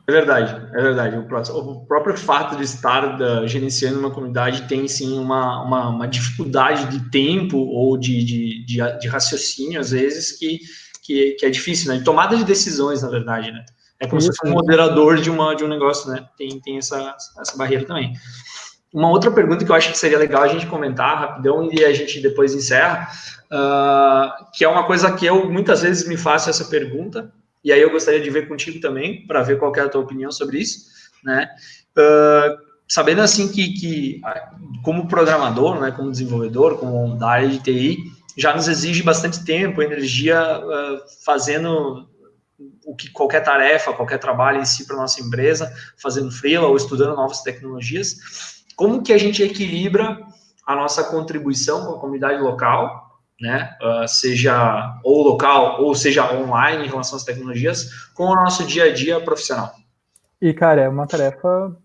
É verdade, é verdade. O, próprio fato de estar da, gerenciando uma comunidade tem sim uma, uma, uma dificuldade de tempo ou de, de, de, de, raciocínio, às vezes, que, que, que, é difícil, né? De tomada de decisões, na verdade, né? É como Isso. se fosse um moderador de, uma, de um negócio, né? Tem, tem essa, essa barreira também. Uma outra pergunta que eu acho que seria legal a gente comentar rapidão e a gente depois encerra, uh, que é uma coisa que eu muitas vezes me faço essa pergunta, e aí eu gostaria de ver contigo também, para ver qual é a tua opinião sobre isso, né? Uh, sabendo assim que, que, como programador, né, como desenvolvedor, como da área de TI, já nos exige bastante tempo, energia, uh, fazendo o que qualquer tarefa, qualquer trabalho em si para nossa empresa, fazendo freela ou estudando novas tecnologias. Como que a gente equilibra a nossa contribuição com a comunidade local né, uh, seja ou local ou seja online em relação às tecnologias, com o nosso dia a dia profissional. E, cara, é uma tarefa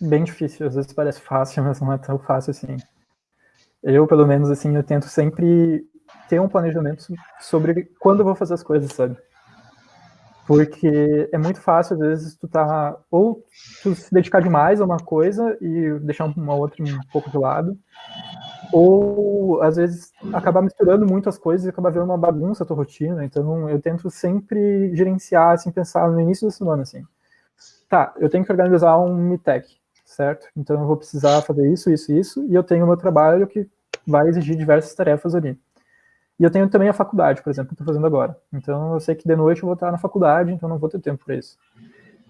bem difícil, às vezes parece fácil, mas não é tão fácil assim. Eu, pelo menos, assim, eu tento sempre ter um planejamento sobre quando eu vou fazer as coisas, sabe? Porque é muito fácil, às vezes, tu tá, ou tu se dedicar demais a uma coisa e deixar uma outra um pouco de lado, ou às vezes acabar misturando muito as coisas e acabar vendo uma bagunça a tua rotina. Então eu tento sempre gerenciar, assim, pensar no início da semana, assim. Tá, eu tenho que organizar um MITEC, certo? Então eu vou precisar fazer isso, isso, isso, e eu tenho o meu trabalho que vai exigir diversas tarefas ali. E eu tenho também a faculdade, por exemplo, que eu estou fazendo agora. Então eu sei que de noite eu vou estar na faculdade, então não vou ter tempo para isso.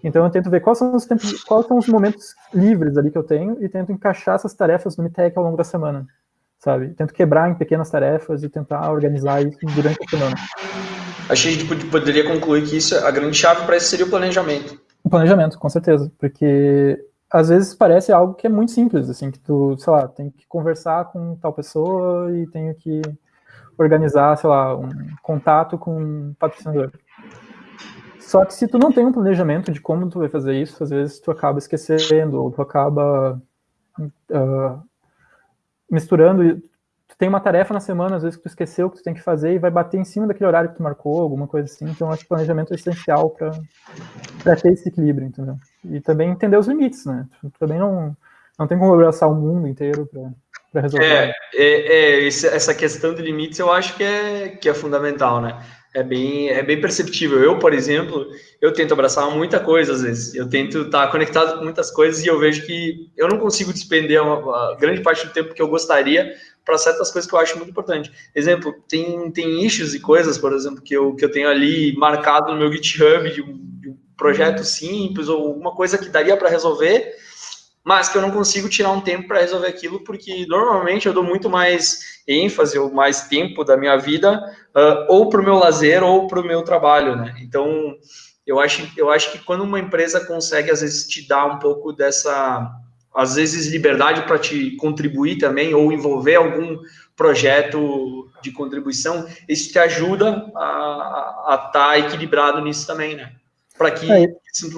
Então eu tento ver quais são os tempos, quais são os momentos livres ali que eu tenho e tento encaixar essas tarefas no MITEC ao longo da semana sabe? Tento quebrar em pequenas tarefas e tentar organizar isso durante a semana. Acho que a gente poderia concluir que isso, a grande chave para isso seria o planejamento. O planejamento, com certeza, porque às vezes parece algo que é muito simples, assim, que tu, sei lá, tem que conversar com tal pessoa e tenho que organizar, sei lá, um contato com um patrocinador. Só que se tu não tem um planejamento de como tu vai fazer isso, às vezes tu acaba esquecendo, ou tu acaba uh, misturando, tu tem uma tarefa na semana, às vezes que tu esqueceu que tu tem que fazer e vai bater em cima daquele horário que tu marcou, alguma coisa assim. Então, acho que planejamento é essencial para ter esse equilíbrio, entendeu? E também entender os limites, né? Tu também não, não tem como abraçar o mundo inteiro para resolver. É, é, é, essa questão de limites eu acho que é, que é fundamental, né? É bem, é bem perceptível. Eu, por exemplo, eu tento abraçar muita coisa às vezes. Eu tento estar conectado com muitas coisas e eu vejo que eu não consigo despender uma, grande parte do tempo que eu gostaria para certas coisas que eu acho muito importante. Exemplo, tem, tem issues e coisas, por exemplo, que eu, que eu tenho ali marcado no meu GitHub de um, de um projeto simples ou alguma coisa que daria para resolver mas que eu não consigo tirar um tempo para resolver aquilo, porque normalmente eu dou muito mais ênfase ou mais tempo da minha vida uh, ou para o meu lazer ou para o meu trabalho, né? Então, eu acho, eu acho que quando uma empresa consegue, às vezes, te dar um pouco dessa, às vezes, liberdade para te contribuir também ou envolver algum projeto de contribuição, isso te ajuda a estar tá equilibrado nisso também, né? Para que é.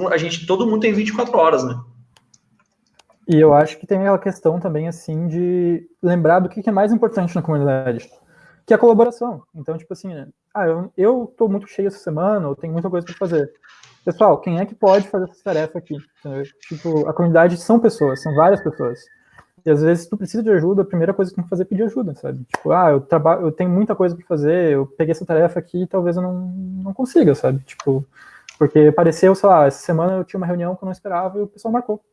a gente, todo mundo tem 24 horas, né? E eu acho que tem aquela questão também, assim, de lembrar do que é mais importante na comunidade, que é a colaboração. Então, tipo assim, ah, eu, eu tô muito cheio essa semana, eu tenho muita coisa para fazer. Pessoal, quem é que pode fazer essa tarefa aqui? Tipo, a comunidade são pessoas, são várias pessoas. E às vezes, se tu precisa de ajuda, a primeira coisa que tem que fazer é pedir ajuda, sabe? Tipo, ah, eu, trabalho, eu tenho muita coisa para fazer, eu peguei essa tarefa aqui e talvez eu não, não consiga, sabe? Tipo, porque apareceu, sei lá, essa semana eu tinha uma reunião que eu não esperava e o pessoal marcou.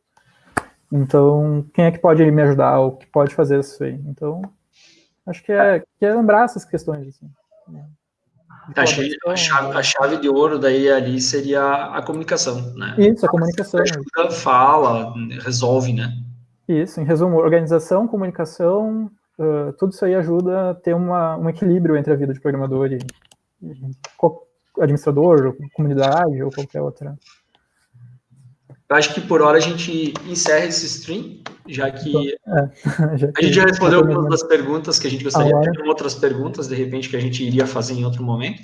Então, quem é que pode me ajudar ou que pode fazer isso aí? Então, acho que é, que é lembrar essas questões. Assim. A chave, a, chave, a chave, de ouro daí ali seria a comunicação, né? Isso, a comunicação. Ajuda, fala, resolve, né? Isso, em resumo, organização, comunicação, uh, tudo isso aí ajuda a ter uma, um equilíbrio entre a vida de programador e, e administrador, comunidade ou qualquer outra eu acho que por hora a gente encerra esse stream, já que é, já a gente já respondeu algumas das perguntas que a gente gostaria de ter, outras perguntas, de repente, que a gente iria fazer em outro momento.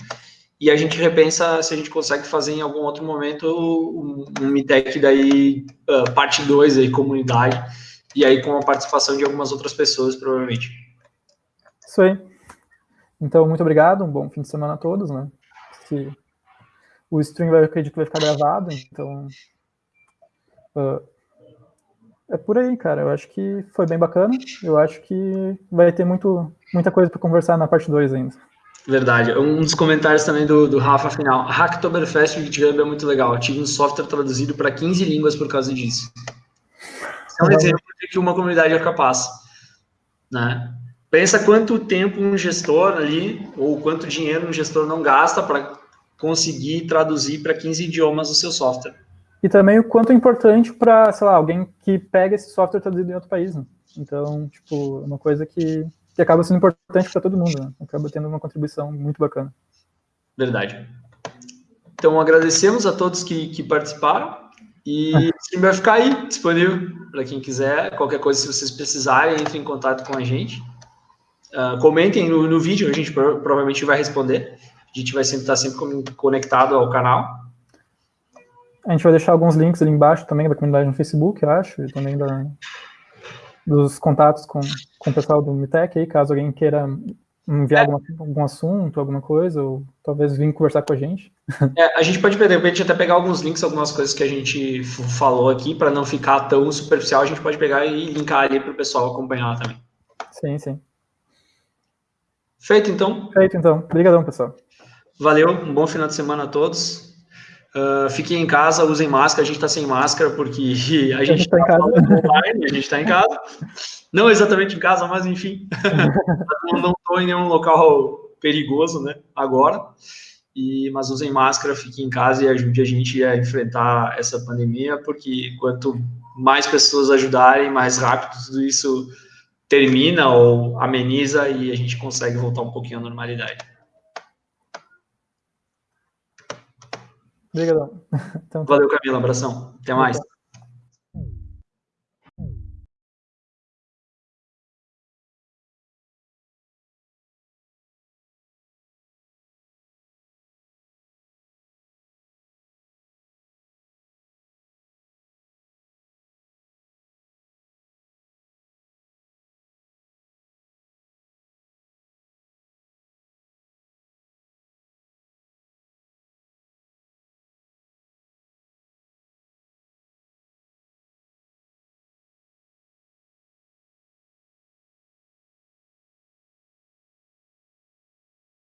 E a gente repensa se a gente consegue fazer em algum outro momento um, um MITEC daí, uh, parte 2 aí, comunidade, e aí com a participação de algumas outras pessoas, provavelmente. Isso aí. Então, muito obrigado, um bom fim de semana a todos, né? O stream, eu acredito que vai ficar gravado, então Uh, é por aí, cara. Eu acho que foi bem bacana. Eu acho que vai ter muito, muita coisa para conversar na parte 2 ainda. Verdade. Um dos comentários também do, do Rafa final. Hacktoberfest GitHub é muito legal. Eu tive um software traduzido para 15 línguas por causa disso. É um exemplo de que uma comunidade é capaz. Né? Pensa quanto tempo um gestor ali, ou quanto dinheiro um gestor não gasta para conseguir traduzir para 15 idiomas o seu software e também o quanto é importante para, sei lá, alguém que pega esse software traduzido em outro país. Né? Então, tipo, é uma coisa que, que acaba sendo importante para todo mundo, né? acaba tendo uma contribuição muito bacana. Verdade. Então, agradecemos a todos que, que participaram e o stream vai ficar aí disponível para quem quiser. Qualquer coisa, se vocês precisarem, entre em contato com a gente. Uh, comentem no, no vídeo, a gente provavelmente vai responder. A gente vai sempre estar sempre conectado ao canal. A gente vai deixar alguns links ali embaixo também da comunidade no Facebook, eu acho, e também da, dos contatos com, com o pessoal do Mitec aí, caso alguém queira enviar é. alguma, algum assunto, alguma coisa, ou talvez vir conversar com a gente. É, a gente pode, de repente, até pegar alguns links, algumas coisas que a gente falou aqui, para não ficar tão superficial, a gente pode pegar e linkar ali para o pessoal acompanhar também. Sim, sim. Feito, então? Feito, então. Obrigadão, pessoal. Valeu, um bom final de semana a todos. Uh, fiquem em casa, usem máscara. A gente está sem máscara porque a gente está tá online, a gente está em casa. Não exatamente em casa, mas enfim. não estou em nenhum local perigoso, né? Agora. E, mas usem máscara, fiquem em casa e ajude a gente a enfrentar essa pandemia, porque quanto mais pessoas ajudarem, mais rápido tudo isso termina ou ameniza e a gente consegue voltar um pouquinho à normalidade. Obrigadão. Então, tá. Valeu, Camila. Abração. Até mais.